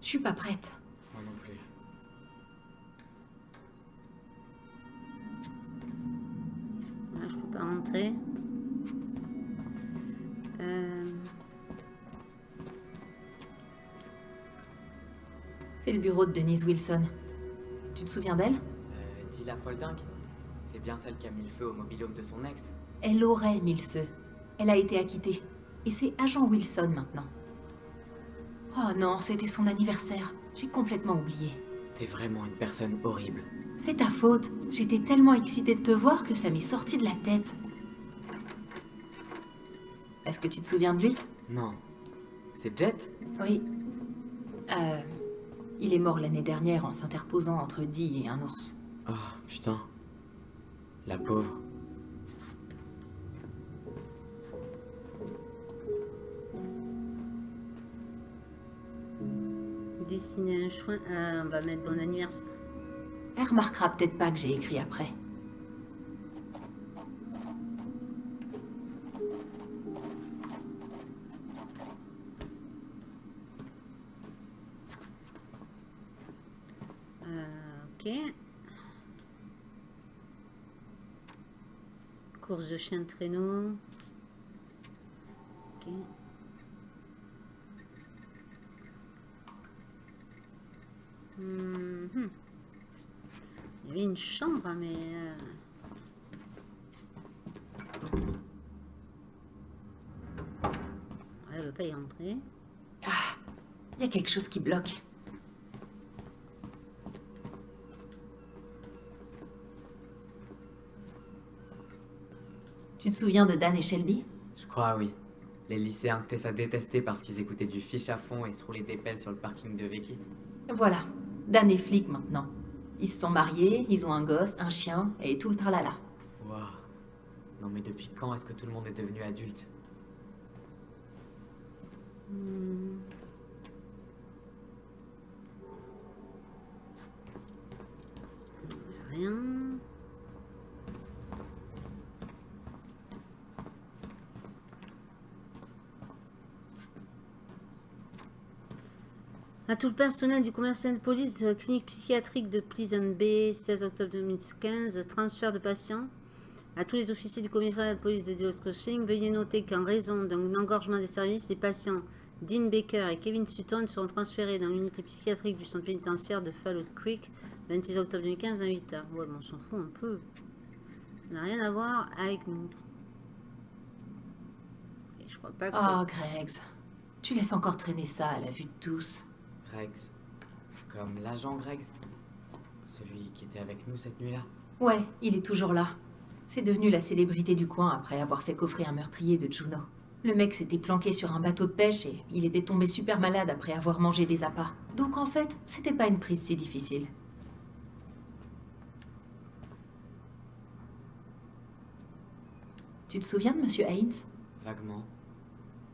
Je suis pas prête. Moi non plus. Là, je peux pas rentrer. Euh, C'est le bureau de Denise Wilson. Tu te souviens d'elle? Euh, Dilla Folding C'est bien celle qui a mis le feu au mobilhome de son ex Elle aurait mis le feu. Elle a été acquittée. Et c'est agent Wilson maintenant. Oh non, c'était son anniversaire. J'ai complètement oublié. T'es vraiment une personne horrible. C'est ta faute. J'étais tellement excitée de te voir que ça m'est sorti de la tête. Est-ce que tu te souviens de lui? Non. C'est Jet? Oui. Euh, il est mort l'année dernière en s'interposant entre Dee et un ours. Oh, putain. La pauvre. Dessiner un chouin. Ah, on va mettre bon anniversaire. Elle remarquera peut-être pas que j'ai écrit après. Euh, ok. Course de chien de traîneau. Une chambre, mais... euh, Elle veut pas y rentrer. Ah, il y a quelque chose qui bloque. Tu te souviens de Dan et Shelby? Je crois, oui. Les lycéens que Tessa détestait parce qu'ils écoutaient du fiche à fond et se roulaient des pelles sur le parking de Vicky. Voilà, Dan est flic maintenant. Ils se sont mariés, ils ont un gosse, un chien et tout le tralala. Waouh. Non mais depuis quand est-ce que tout le monde est devenu adulte? Hmm. Rien. À tout le personnel du commissariat de police de la clinique psychiatrique de Pleasant Bay, 16 octobre 2015, transfert de patients. À tous les officiers du commissariat de police de Delos Crossing, veuillez noter qu'en raison d'un engorgement des services, les patients Dean Baker et Kevin Sutton seront transférés dans l'unité psychiatrique du centre pénitentiaire de Fallout Creek, 26 octobre 2015 à 8h. Ouais, mais on s'en fout un peu. Ça n'a rien à voir avec nous. Et je crois pas que Oh, Greggs. Tu laisses encore traîner ça à la vue de tous. Greggs. Comme l'agent Greggs. Celui qui était avec nous cette nuit-là. Ouais, il est toujours là. C'est devenu la célébrité du coin après avoir fait coffrer un meurtrier de Juno. Le mec s'était planqué sur un bateau de pêche et il était tombé super malade après avoir mangé des appâts. Donc en fait, c'était pas une prise si difficile. Tu te souviens de Monsieur Haynes? Vaguement.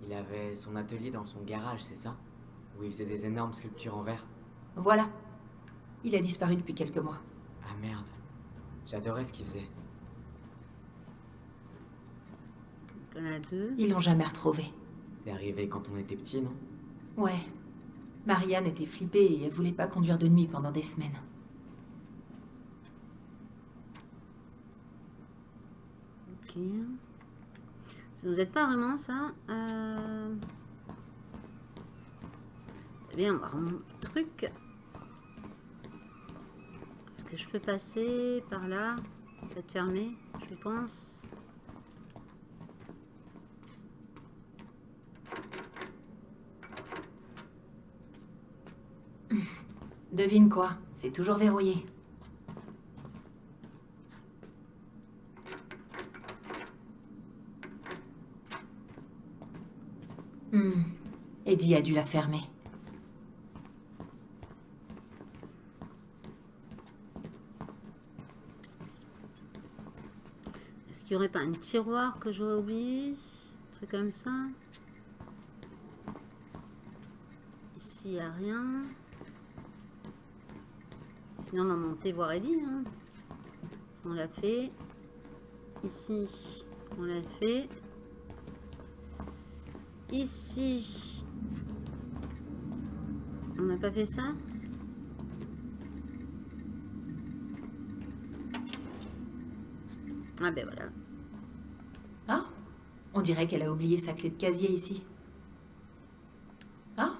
Il avait son atelier dans son garage, c'est ça? Où il faisait des énormes sculptures en verre. Voilà. Il a disparu depuis quelques mois. Ah merde. J'adorais ce qu'il faisait. Il y en a deux. Ils l'ont jamais retrouvé. C'est arrivé quand on était petit, non? Ouais. Marianne était flippée et elle voulait pas conduire de nuit pendant des semaines. Ok. Ça nous aide pas vraiment, ça. Euh... Bien, on va remonter le truc. Est-ce que je peux passer par là? C'est fermé, je pense. Devine quoi? C'est toujours verrouillé. Hmm. Eddie a dû la fermer. Est-ce qu'il n'y aurait pas un tiroir que j'aurais oublié Un truc comme ça Ici, il a rien. Sinon, on va monter voir Eddie. Hein. On l'a fait. Ici, on l'a fait. Ici, on n'a pas fait ça Ah ben voilà. On dirait qu'elle a oublié sa clé de casier ici. Ah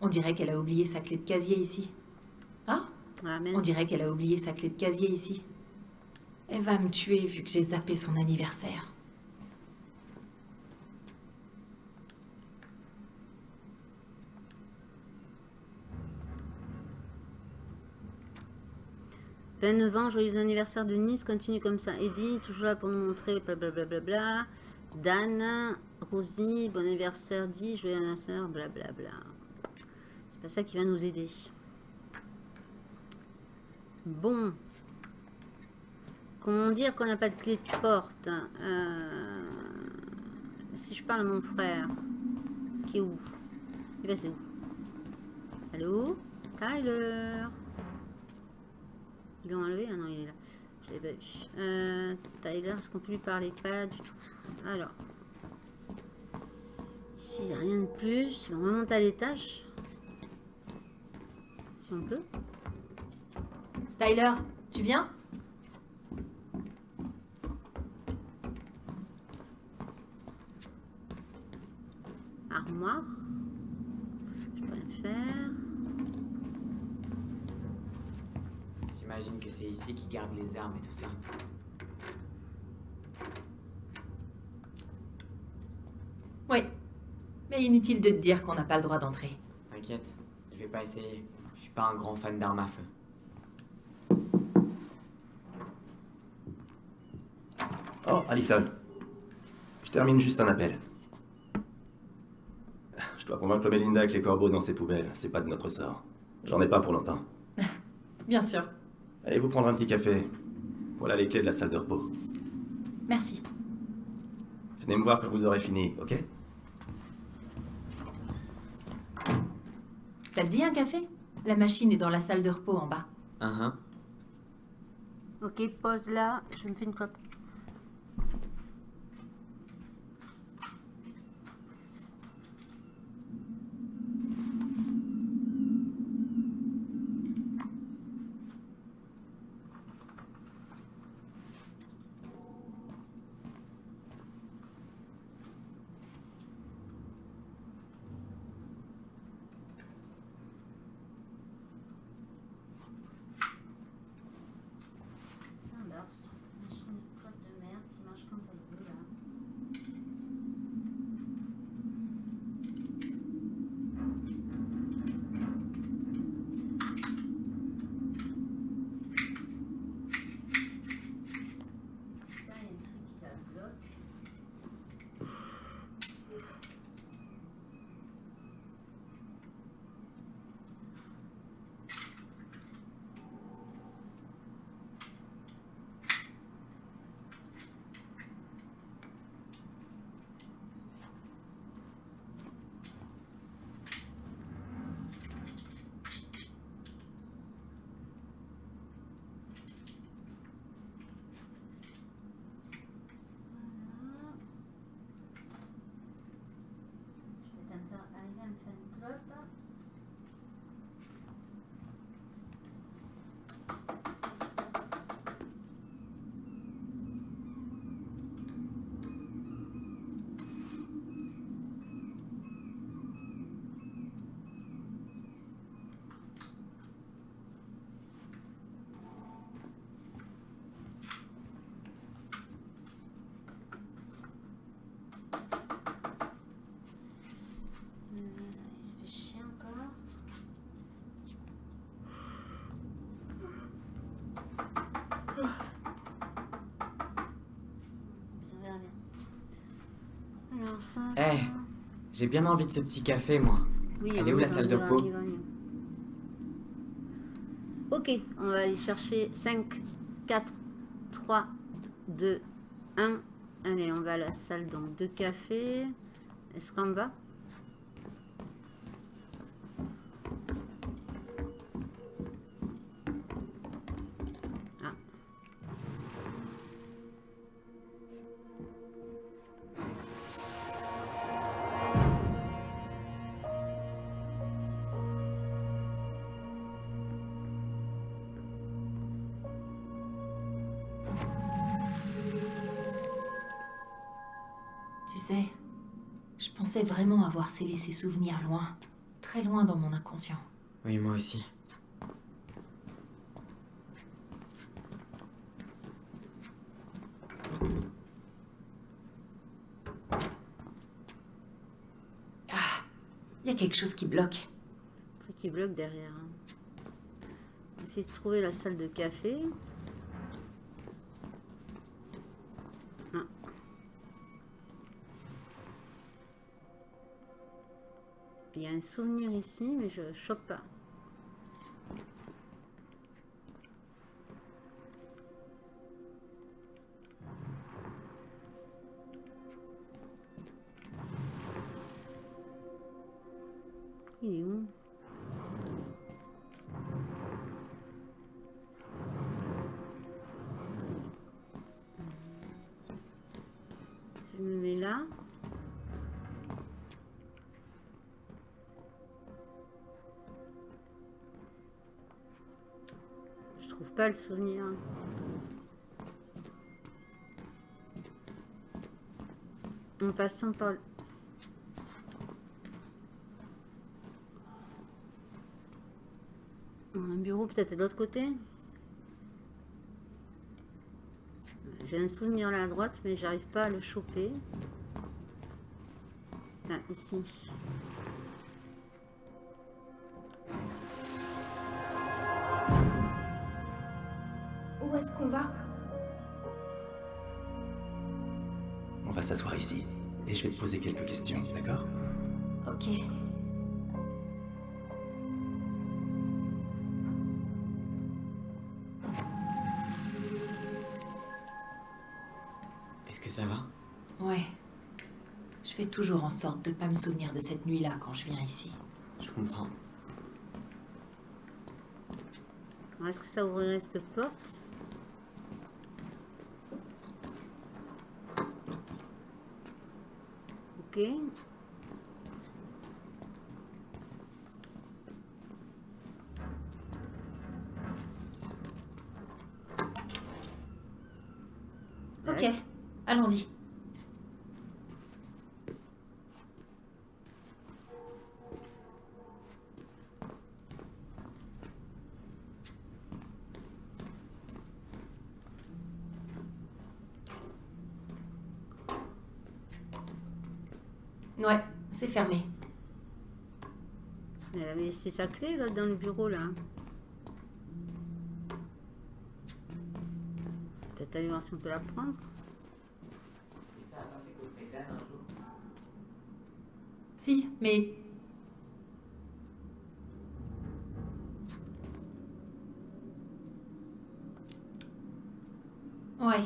On dirait qu'elle a oublié sa clé de casier ici. Ah Ah, On dirait qu'elle a oublié sa clé de casier ici. Elle va me tuer vu que j'ai zappé son anniversaire. Ben 9 ans, joyeux anniversaire de Nice, continue comme ça. Eddie, toujours là pour nous montrer, blablabla. Dan, Rosie, bon anniversaire, dit, joyeux anniversaire, blablabla. C'est pas ça qui va nous aider. Bon. Comment dire qu'on n'a pas de clé de porte Euh, Si je parle à mon frère, qui est où? Il va c'est où? Allô? Tyler? Ils l'ont enlevé? Ah non, il est là. Je l'ai pas vu. Euh, Tyler, est-ce qu'on peut lui parler? Pas du tout. Alors. Ici, il n'y a rien de plus. On remonte à l'étage. Si on peut. Tyler, tu viens? Armoire. Je peux rien faire. J'imagine que c'est ici qu'ils gardent les armes et tout ça. Oui. Mais inutile de te dire qu'on n'a pas le droit d'entrer. T'inquiète, je vais pas essayer. Je suis pas un grand fan d'armes à feu. Oh, Allison. Je termine juste un appel. Je dois convaincre Melinda que les corbeaux dans ses poubelles, c'est pas de notre sort. J'en ai pas pour longtemps. Bien sûr. Allez vous prendre un petit café. Voilà les clés de la salle de repos. Merci. Venez me voir quand vous aurez fini, ok? Ça te dit un café? La machine est dans la salle de repos en bas. Hein, hein. Ok, pause là. Je me fais une clope. Alors, machine clope de merde qui marche quand elle veut là. Ça, il y a un truc qui la bloque. Voilà. Je vais t'en faire arriver à me faire une clope. Euh, il se fait chier encore. On verra bien. Alors ça. Eh, J'ai bien envie de ce petit café, moi. Oui, elle est où la salle de va. Ok, on va aller chercher 5, 4, 3, 2, 1. Allez, on va à la salle donc de café. Est-ce qu'on va? Avoir scellé ces souvenirs loin, très loin dans mon inconscient. Oui, moi aussi. Ah, il y a quelque chose qui bloque. truc qui bloque derrière. hein. On va essayer de trouver la salle de café. Il y a un souvenir ici, mais je chope pas. Le souvenir. En passant par le... Un bureau peut-être de l'autre côté. J'ai un souvenir là à droite, mais j'arrive pas à le choper. Là, ici. Poser quelques questions, d'accord? Ok. Est-ce que ça va? Ouais. Je fais toujours en sorte de pas me souvenir de cette nuit-là quand je viens ici. Je comprends. Est-ce que ça ouvrirait cette porte? Ok. Ok, allons-y. Ouais, c'est fermé. Elle avait laissé sa clé là dans le bureau là. Peut-être aller voir si on peut la prendre. Si, mais... Ouais,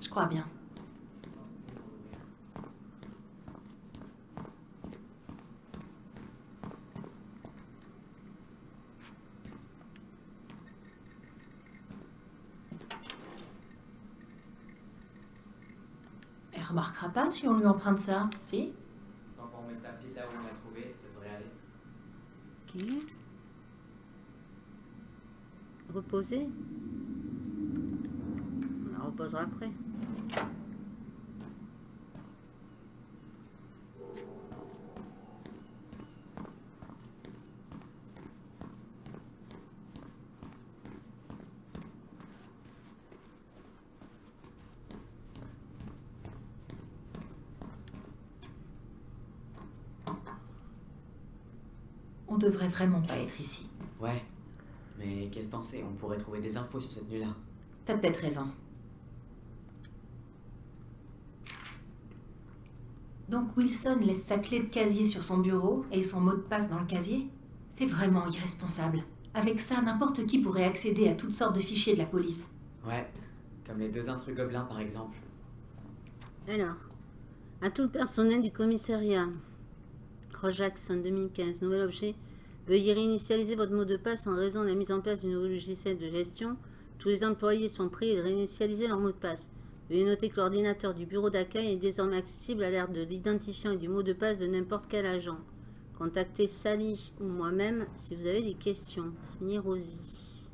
je crois bien. Remarquera pas si on lui emprunte ça, si Tant qu'on met sa pile là où on l'a trouvé, ça devrait aller. Ok. Reposer. On la reposera après. On devrait vraiment pas être ici. Ouais. Mais qu'est-ce que t'en sais? On pourrait trouver des infos sur cette nuit-là. T'as peut-être raison. Donc Wilson laisse sa clé de casier sur son bureau et son mot de passe dans le casier? C'est vraiment irresponsable. Avec ça, n'importe qui pourrait accéder à toutes sortes de fichiers de la police. Ouais. Comme les deux intrus gobelins par exemple. Alors, à tout le personnel du commissariat. Ross Jackson 2015, nouvel objet. Veuillez réinitialiser votre mot de passe en raison de la mise en place du nouveau logiciel de gestion. Tous les employés sont priés de réinitialiser leur mot de passe. Veuillez noter que l'ordinateur du bureau d'accueil est désormais accessible à l'ère de l'identifiant et du mot de passe de n'importe quel agent. Contactez Sally ou moi-même si vous avez des questions. Signé Rosie.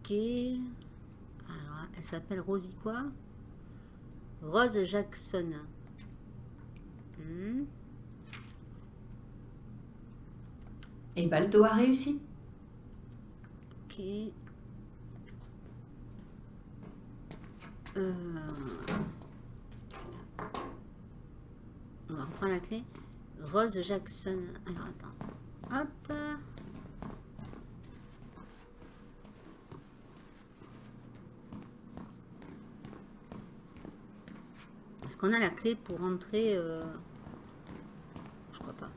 Ok. Alors, elle s'appelle Rosie quoi? Rose Jackson. Hmm. Et Balto a réussi Ok. Euh... On va reprendre la clé. Rose Jackson. Alors attends. Hop. Est-ce qu'on a la clé pour entrer euh, Je crois pas.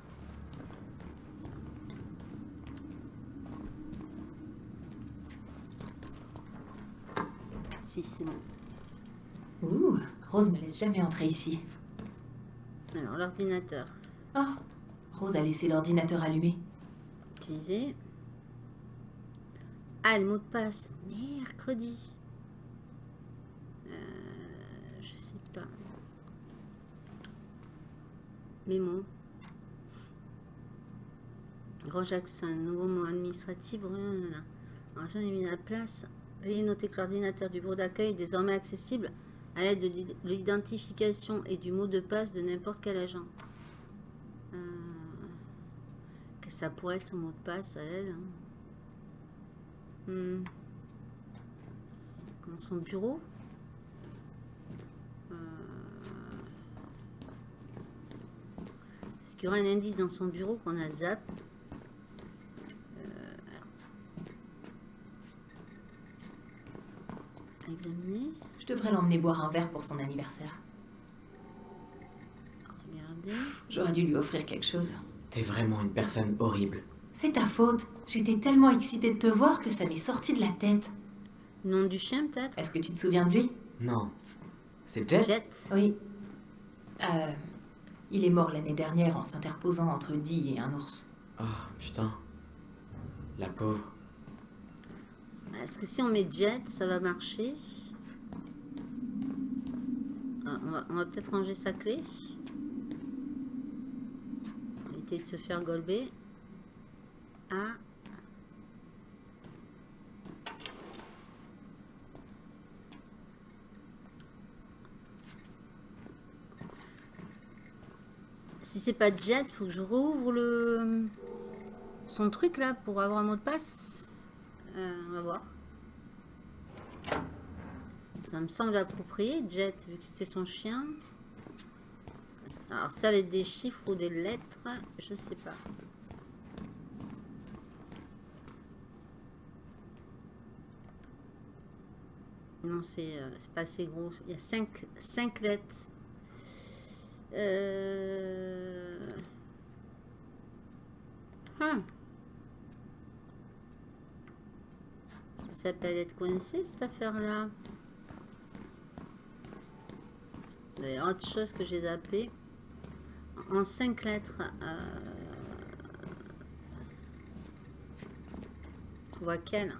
Ouh, Rose me laisse jamais entrer ici. Alors, l'ordinateur. Ah, Rose a laissé l'ordinateur allumé. Utiliser. Ah, le mot de passe. Mercredi. Euh, je sais pas. Mémo. Jackson, nouveau mot administratif. Voilà. Alors, j'en ai mis à la place. Veuillez noter que l'ordinateur du bureau d'accueil est désormais accessible à l'aide de l'identification et du mot de passe de n'importe quel agent. Euh, que ça pourrait être son mot de passe à elle. hein. Hmm. Dans son bureau? Euh, Est-ce qu'il y aura un indice dans son bureau qu'on a zap Euh, alors. Je devrais l'emmener boire un verre pour son anniversaire. Regardez. J'aurais dû lui offrir quelque chose. T'es vraiment une personne horrible. C'est ta faute. J'étais tellement excitée de te voir que ça m'est sorti de la tête. Nom du chien peut-être? Est-ce que tu te souviens de lui? Non. C'est Jet? Jet. Oui. Euh, il est mort l'année dernière en s'interposant entre Dee et un ours. Oh, putain. La pauvre. Est-ce que si on met Jet, ça va marcher Ah. on va, peut-être ranger sa clé. Éviter de se faire golber. Ah. Si c'est pas Jet, faut que je rouvre le son truc là pour avoir un mot de passe. Euh, on va voir. Ça me semble approprié, Jet, vu que c'était son chien. Alors, ça va être des chiffres ou des lettres, je sais pas. Non, c'est euh, pas assez gros. Il y a 5 cinq, lettres. Euh... Hum. Ça s'appelle être coincé cette affaire-là. Il y a autre chose que j'ai zappé. En 5 lettres. Euh... On voit quelle?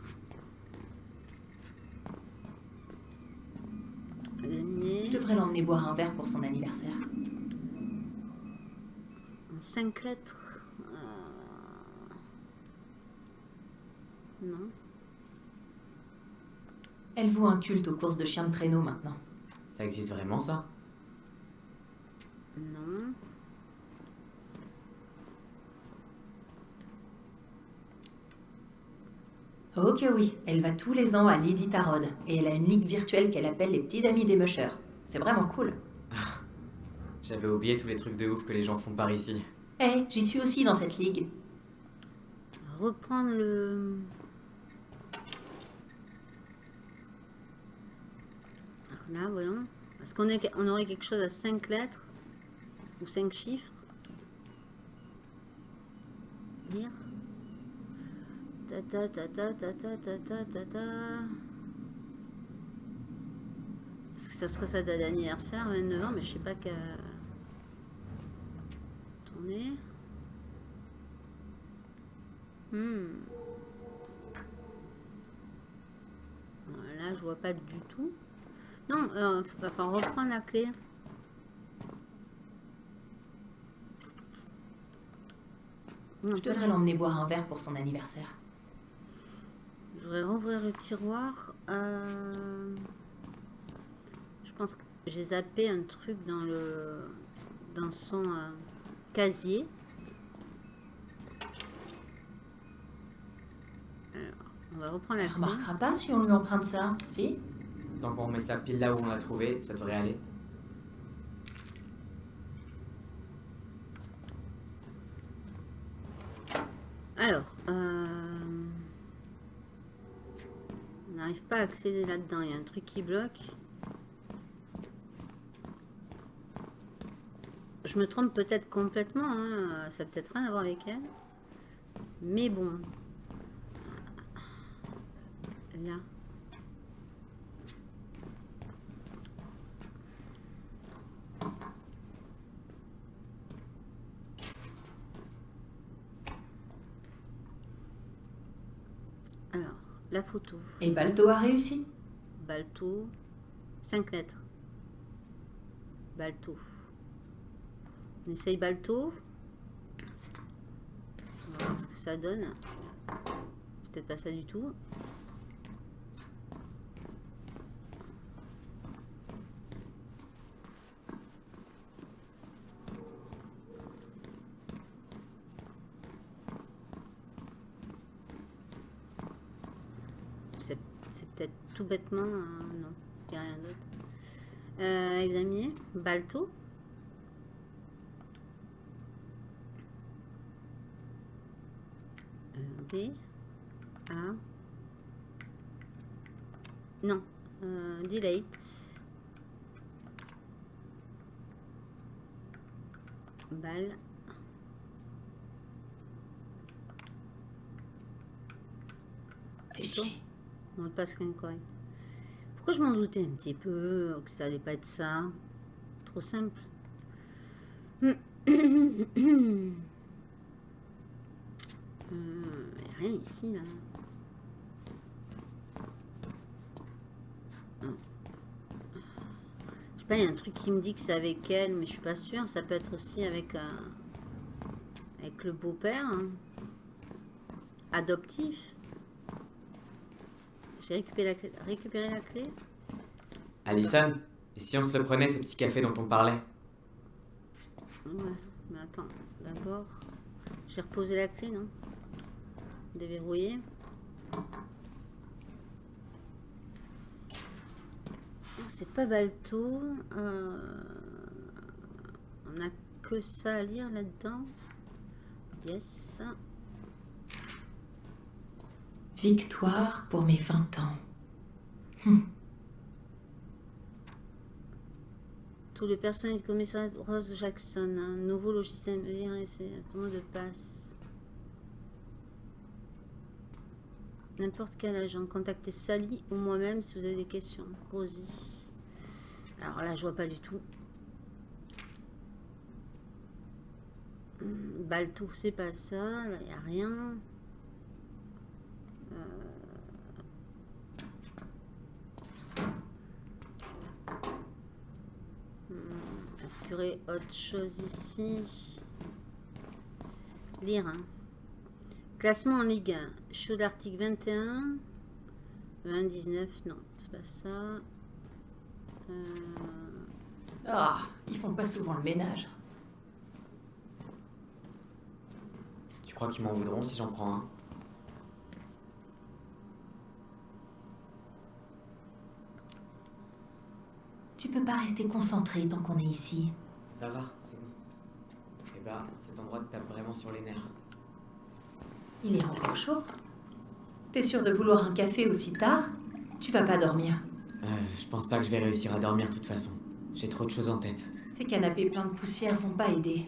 Je devrais l'emmener boire un verre pour son anniversaire. En 5 lettres. euh, Non. Elle voue un culte aux courses de chiens de traîneau maintenant. Ça existe vraiment, ça? Non. Oh que oui, elle va tous les ans à Lady Tarod et elle a une ligue virtuelle qu'elle appelle les petits amis des mushers. C'est vraiment cool. J'avais oublié tous les trucs de ouf que les gens font par ici. Eh, j'y suis aussi dans cette ligue. Reprendre le... Alors là, voyons. Est-ce qu'on est- on aurait quelque chose à 5 lettres Ou 5 chiffres? Lire. Ta ta ta ta ta ta ta ta ta ta. Parce que ça serait sa date d'anniversaire, 29 ans, mais je sais pas qu'à... Tourner. Hmm. Là, je vois pas du tout. Non, euh, faut- enfin, reprendre la clé. Non, Je devrais l'emmener boire un verre pour son anniversaire. Je voudrais rouvrir le tiroir. Euh, Je pense que j'ai zappé un truc dans le dans son euh, casier. Alors, on va reprendre la Elle remarquera pas si on lui emprunte ça, si? Tant qu'on remet ça pile là où on l'a trouvé, ça devrait aller. Alors, euh, on n'arrive pas à accéder là-dedans. Il y a un truc qui bloque. Je me trompe peut-être complètement. hein, Ça peut-être rien à voir avec elle. Mais bon. Là. Alors, la photo. Et Balto a réussi Balto. 5 lettres. Balto. On essaye Balto. On va voir ce que ça donne. Peut-être pas ça du tout. C'est c'est peut-être tout bêtement. euh, non, il n'y a rien d'autre. Euh, examiner. Balto. Euh, B. A. Non. Euh, delete. Balle. Fais Plutôt. chier. Mot de passe incorrect. Pourquoi je m'en doutais un petit peu que ça allait pas être ça? Trop simple. Il a rien ici là. Je sais pas, il y a un truc qui me dit que c'est avec elle, mais je suis pas sûre. Ça peut être aussi avec, euh, avec le beau-père. hein. Adoptif. J'ai récupéré la, clé- récupéré la clé. Alison, et si on se le prenait, ce petit café dont on parlait? Ouais, mais attends. D'abord, j'ai reposé la clé, non? Déverrouillé. Non, C'est pas Balto. Euh, On a que ça à lire là-dedans. Yes. Victoire pour mes 20 ans. Tout le personnel du commissariat Rose Jackson. Nouveau logiciel de passe. N'importe quel agent. Contactez Sally ou moi-même si vous avez des questions. Rosie. Alors là, je vois pas du tout. Hmm, Baltou, c'est pas ça. Là, il n'y a rien. Euh, Est-ce qu'il y aurait autre chose ici? Lire. hein. Classement en Ligue 1. Show d'article 21. 29, non, c'est pas ça. Euh, Ah, ils font pas souvent le ménage. Tu crois qu'ils m'en voudront si j'en prends un? Tu peux pas rester concentré tant qu'on est ici. Ça va, c'est bon. Eh bah, cet endroit te tape vraiment sur les nerfs. Il est encore chaud. T'es sûr de vouloir un café aussi tard? Tu vas pas dormir. Euh, je pense pas que je vais réussir à dormir de toute façon. J'ai trop de choses en tête. Ces canapés pleins de poussière vont pas aider.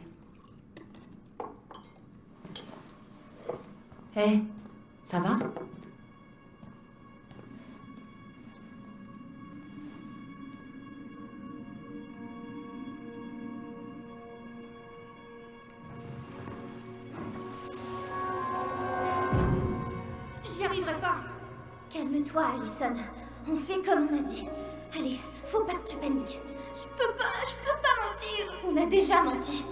Hé, ça va? Arriverai pas. Calme-toi, Allison. On fait comme on a dit. Allez, faut pas que tu paniques. Je peux pas, je peux pas mentir. On a déjà menti.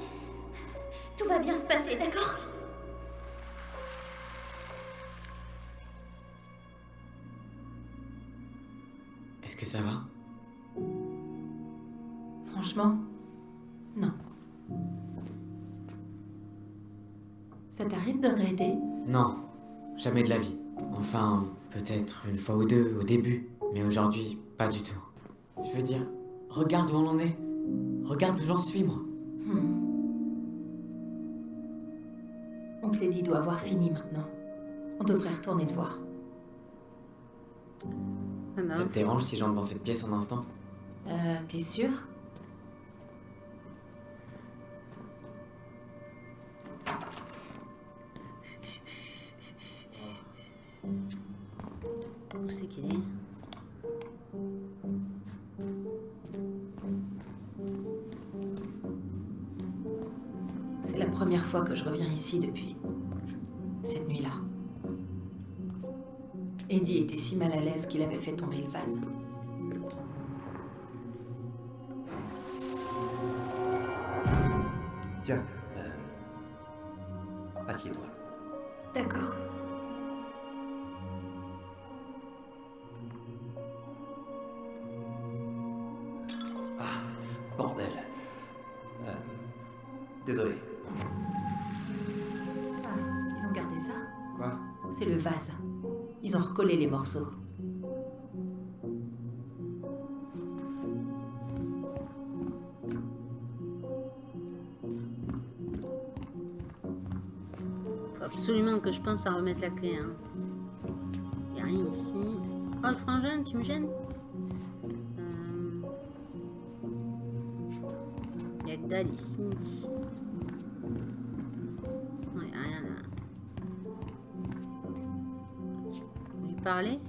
Tout va bien se passer, d'accord? Est-ce que ça va? Franchement, non. Ça t'arrive de raider Non, jamais de la vie. Enfin, peut-être une fois ou deux au début, mais aujourd'hui, pas du tout. Je veux dire, regarde où on en est. Regarde où j'en suis, moi. Hmm. Oncle Eddie doit avoir fini maintenant. On devrait retourner le voir. ah bah, Ça te dérange si j'entre dans cette pièce un instant? Euh, t'es sûr? Je reviens ici depuis cette nuit-là. Eddie était si mal à l'aise qu'il avait fait tomber le vase. Absolument que je pense à remettre la clé. Hein. Y a rien ici. Oh, le frangin, tu me gênes? Euh, Y a que dalle ici. Non, y a rien là. Lui parler?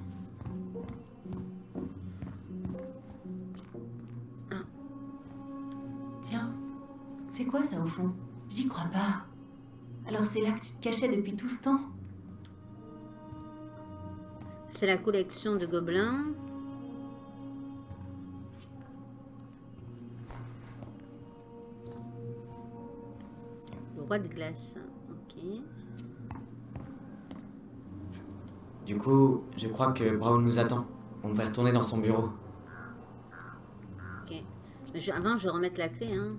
Tiens, c'est quoi ça au fond? J'y crois pas. Alors c'est là que tu te cachais depuis tout ce temps C'est la collection de gobelins. Le roi de glace. Ok. Du coup, je crois que Brown nous attend. On va retourner dans son bureau. Ok. Avant, je vais remettre la clé, hein.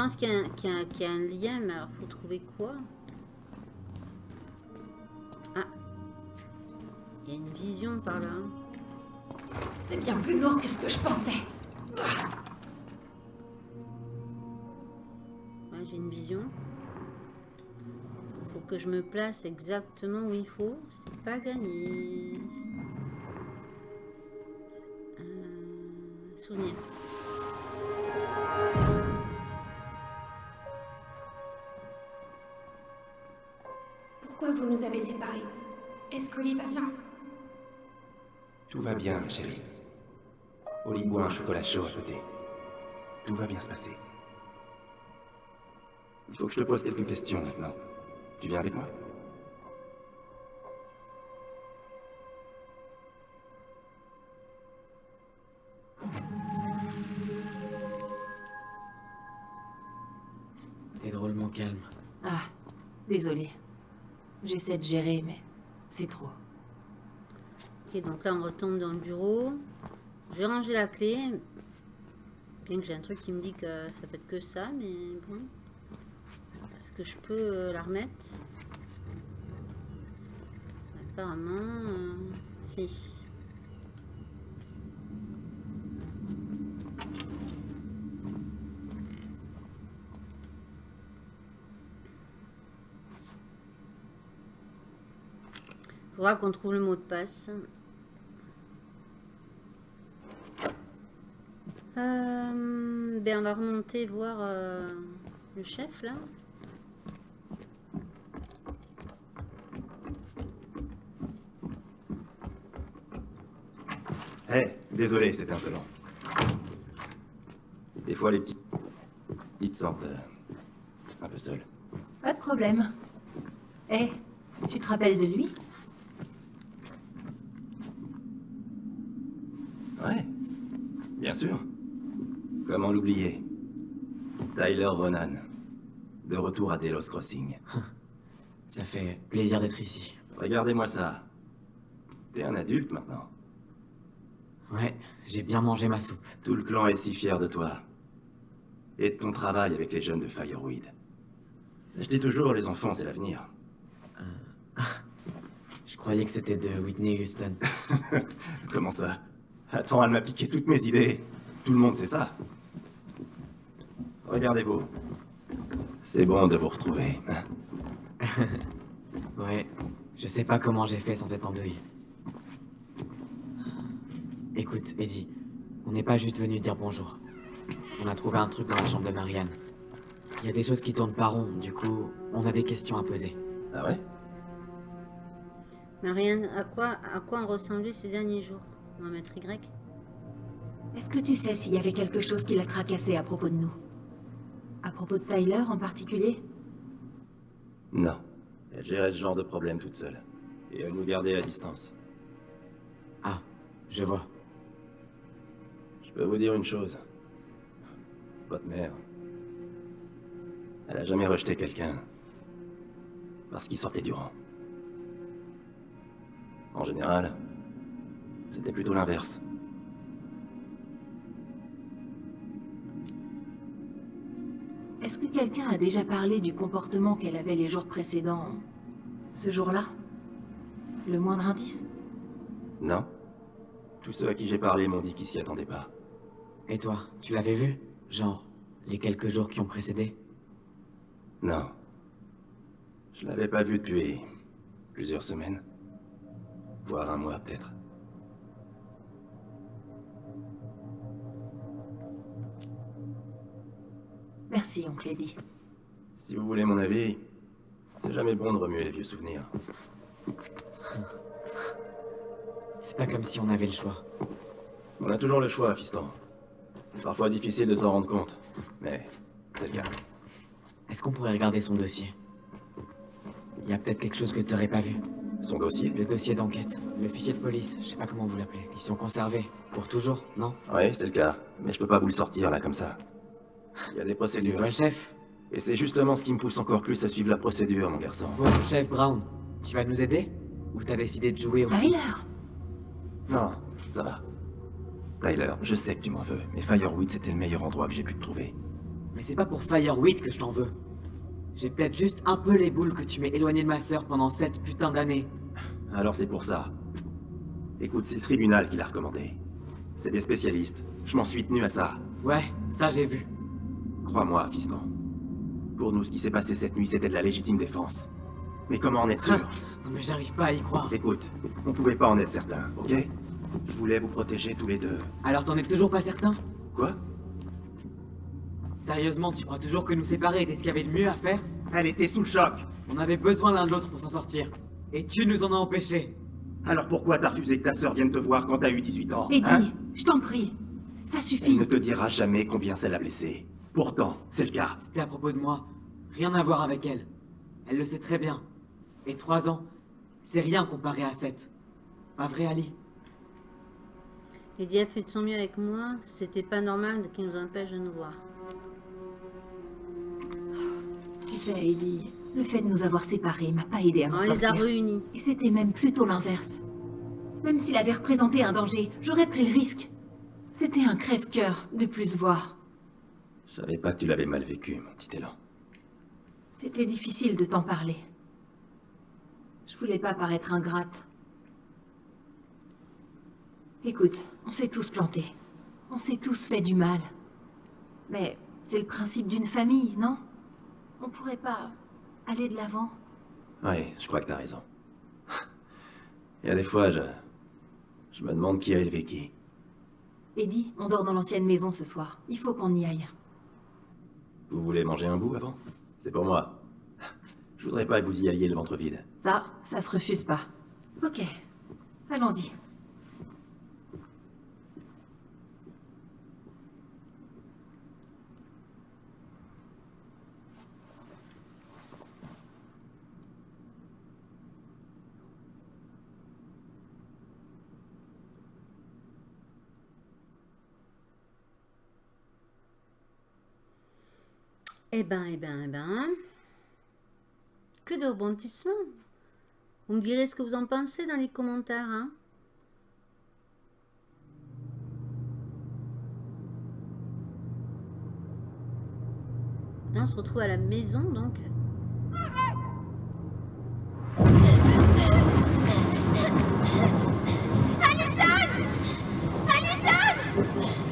Pense qu'il y, a un- qu'il y a un- qu'il y a un lien, mais alors faut trouver quoi? Ah. Il y a une vision par là. C'est bien plus lourd que ce que je pensais. Ouais, j'ai une vision. Faut que je me place exactement où il faut. C'est pas gagné. Euh, souvenir. Nous avez séparés Est-ce qu'Oli va bien? Tout va bien, ma chérie. Oli boit un chocolat chaud à côté. Tout va bien se passer. Il faut que je te pose quelques questions maintenant. Tu viens avec moi? T'es drôlement calme. Ah, désolé. J'essaie de gérer, mais c'est trop. Ok, donc là on retombe dans le bureau. Je vais ranger la clé. Bien que j'ai un truc qui me dit que ça peut être que ça, mais bon. Est-ce que je peux euh, la remettre? Apparemment, euh, si. Faudra qu'on trouve le mot de passe. Euh, ben on va remonter voir euh, le chef là. Eh, désolé, c'était un peu long. Des fois, les petits... Ils te sentent euh, un peu seul. Pas de problème. Eh, tu te rappelles de lui Ouais, bien sûr. Comment l'oublier? Tyler Ronan, de retour à Delos Crossing. Ça fait plaisir d'être ici. Regardez-moi ça. T'es un adulte maintenant. Ouais, j'ai bien mangé ma soupe. Tout le clan est si fier de toi. Et de ton travail avec les jeunes de Fireweed. Je dis toujours, les enfants, c'est l'avenir. Je croyais que c'était de Whitney Houston. Comment ça? Attends, elle m'a piqué toutes mes idées. Tout le monde sait ça. Regardez-vous. C'est bon de vous retrouver. hein. Ouais, je sais pas comment j'ai fait sans être en deuil. Écoute, Eddie, on n'est pas juste venu dire bonjour. On a trouvé un truc dans la chambre de Marianne. Il y a des choses qui tournent pas rond, du coup, on a des questions à poser. Ah ouais? Marianne, à quoi, à quoi ont ressemblé ces derniers jours? On va mettre Y. Est-ce que tu sais s'il y avait quelque chose qui l'a tracassé à propos de nous? À propos de Tyler en particulier? Non. Elle gérait ce genre de problème toute seule. Et elle nous gardait à distance. Ah, je vois. Je peux vous dire une chose. Votre mère. Elle a jamais rejeté quelqu'un. Parce qu'il sortait du rang. En général, c'était plutôt l'inverse. Est-ce que quelqu'un a déjà parlé du comportement qu'elle avait les jours précédents Ce jour-là? Le moindre indice? Non Tous ceux à qui j'ai parlé m'ont dit qu'ils s'y attendaient pas. Et toi, tu l'avais vu? Genre, les quelques jours qui ont précédé? Non. Je l'avais pas vu depuis plusieurs semaines. Voire un mois peut-être. Merci, oncle Eddie. Si vous voulez mon avis, c'est jamais bon de remuer les vieux souvenirs. C'est pas comme si on avait le choix. On a toujours le choix, fiston. C'est parfois difficile de s'en rendre compte, mais c'est le cas. Est-ce qu'on pourrait regarder son dossier? Il y a peut-être quelque chose que t'aurais pas vu. Son dossier? Le dossier d'enquête, le fichier de police, je sais pas comment vous l'appelez. Ils sont conservés. Pour toujours, non? Oui, c'est le cas, mais je peux pas vous le sortir là comme ça. Il y a des C'est procédures. toi le chef Et c'est justement ce qui me pousse encore plus à suivre la procédure, mon garçon. Bon, chef Brown, tu vas nous aider? Ou t'as décidé de jouer au... Tyler Non, ça va. Tyler, je sais que tu m'en veux, mais Fireweed c'était le meilleur endroit que j'ai pu te trouver. Mais c'est pas pour Fireweed que je t'en veux. J'ai peut-être juste un peu les boules que tu m'aies éloigné de ma sœur pendant cette putain d'années. Alors c'est pour ça. Écoute, c'est le tribunal qui l'a recommandé. C'est des spécialistes. Je m'en suis tenu à ça. Ouais, ça j'ai vu. Crois-moi, fiston. Pour nous, ce qui s'est passé cette nuit, c'était de la légitime défense. Mais comment en être sûr? Non mais j'arrive pas à y croire. Écoute, on pouvait pas en être certain, ok? Je voulais vous protéger tous les deux. Alors t'en es toujours pas certain? Quoi? Sérieusement, tu crois toujours que nous séparer était ce qu'il y avait de mieux à faire? Elle était sous le choc On avait besoin l'un de l'autre pour s'en sortir. Et tu nous en as empêchés. Alors pourquoi t'as refusé que ta sœur vienne te voir quand t'as eu 18 ans Eddie, hein? je t'en prie. Ça Elle suffit. ne te dira jamais combien ça l'a blessée. Pourtant, c'est le cas. C'était à propos de moi. Rien à voir avec elle. Elle le sait très bien. Et trois ans, c'est rien comparé à sept. Pas vrai, Ali? Eddie a fait de son mieux avec moi. C'était pas normal qu'il nous empêche de nous voir. Tu sais, Eddie, le fait de nous avoir séparés m'a pas aidé à On m'en les a sortir. réunis. Et c'était même plutôt l'inverse. Même s'il avait représenté un danger, j'aurais pris le risque. C'était un crève-cœur de plus voir. Je savais pas que tu l'avais mal vécu, mon petit élan. C'était difficile de t'en parler. Je voulais pas paraître ingrate. Écoute, on s'est tous plantés. On s'est tous fait du mal. Mais c'est le principe d'une famille, non? On pourrait pas aller de l'avant Ouais, je crois que t'as raison. Il y a des fois, je... Je me demande qui a élevé qui. Eddie, on dort dans l'ancienne maison ce soir. Il faut qu'on y aille. Vous voulez manger un bout avant? C'est pour moi. Je voudrais pas que vous y alliez le ventre vide. Ça, ça se refuse pas. Ok, allons-y. Eh ben, eh ben, eh ben. Que de rebondissements. Vous me direz ce que vous en pensez dans les commentaires. Hein Là, on se retrouve à la maison, donc. Le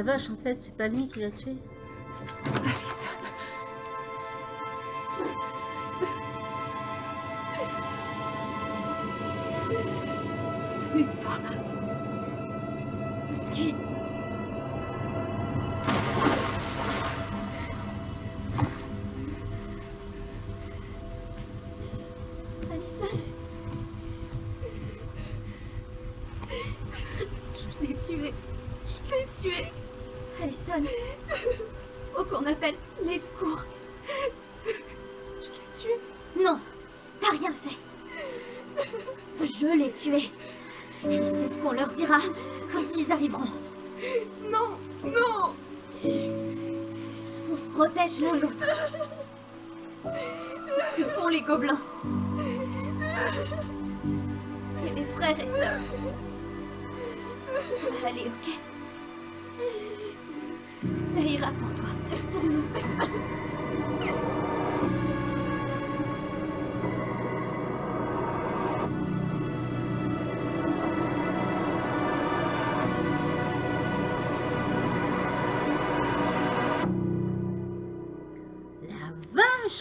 la vache, en fait, c'est pas lui qui l'a tué. Alison. Ce n'est pas... Ce qui...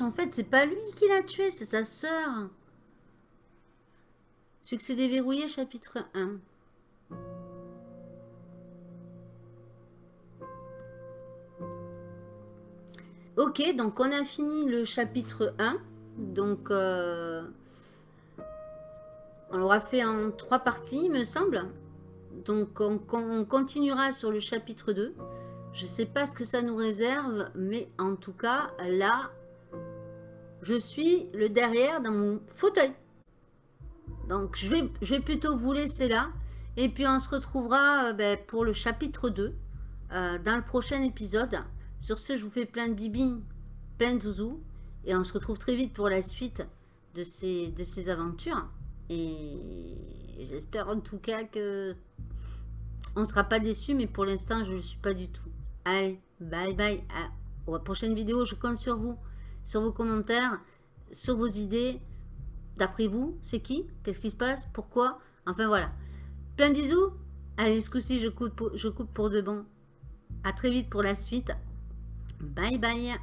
en fait, c'est pas lui qui l'a tué, c'est sa sœur. Succès déverrouillé, chapitre 1. Ok, donc on a fini le chapitre 1. Donc, euh, on l'aura fait en trois parties, il me semble. Donc, on, on continuera sur le chapitre 2. Je sais pas ce que ça nous réserve, mais en tout cas, là, je suis le derrière dans mon fauteuil. Donc, je vais, plutôt vous laisser là. Et puis, on se retrouvera euh, ben, pour le chapitre 2 euh, dans le prochain épisode. Sur ce, je vous fais plein de bibi, plein de zouzous. Et on se retrouve très vite pour la suite de ces, aventures. Et j'espère en tout cas que on ne sera pas déçus. Mais pour l'instant, je ne le suis pas du tout. Allez, bye bye. Prochaine vidéo, je compte sur vous. Sur vos commentaires, sur vos idées. D'après vous, c'est qui? Qu'est-ce qui se passe? Pourquoi? Enfin voilà. Plein de bisous. Allez, ce coup-ci, je coupe, pour, je coupe pour de bon. À très vite pour la suite. Bye bye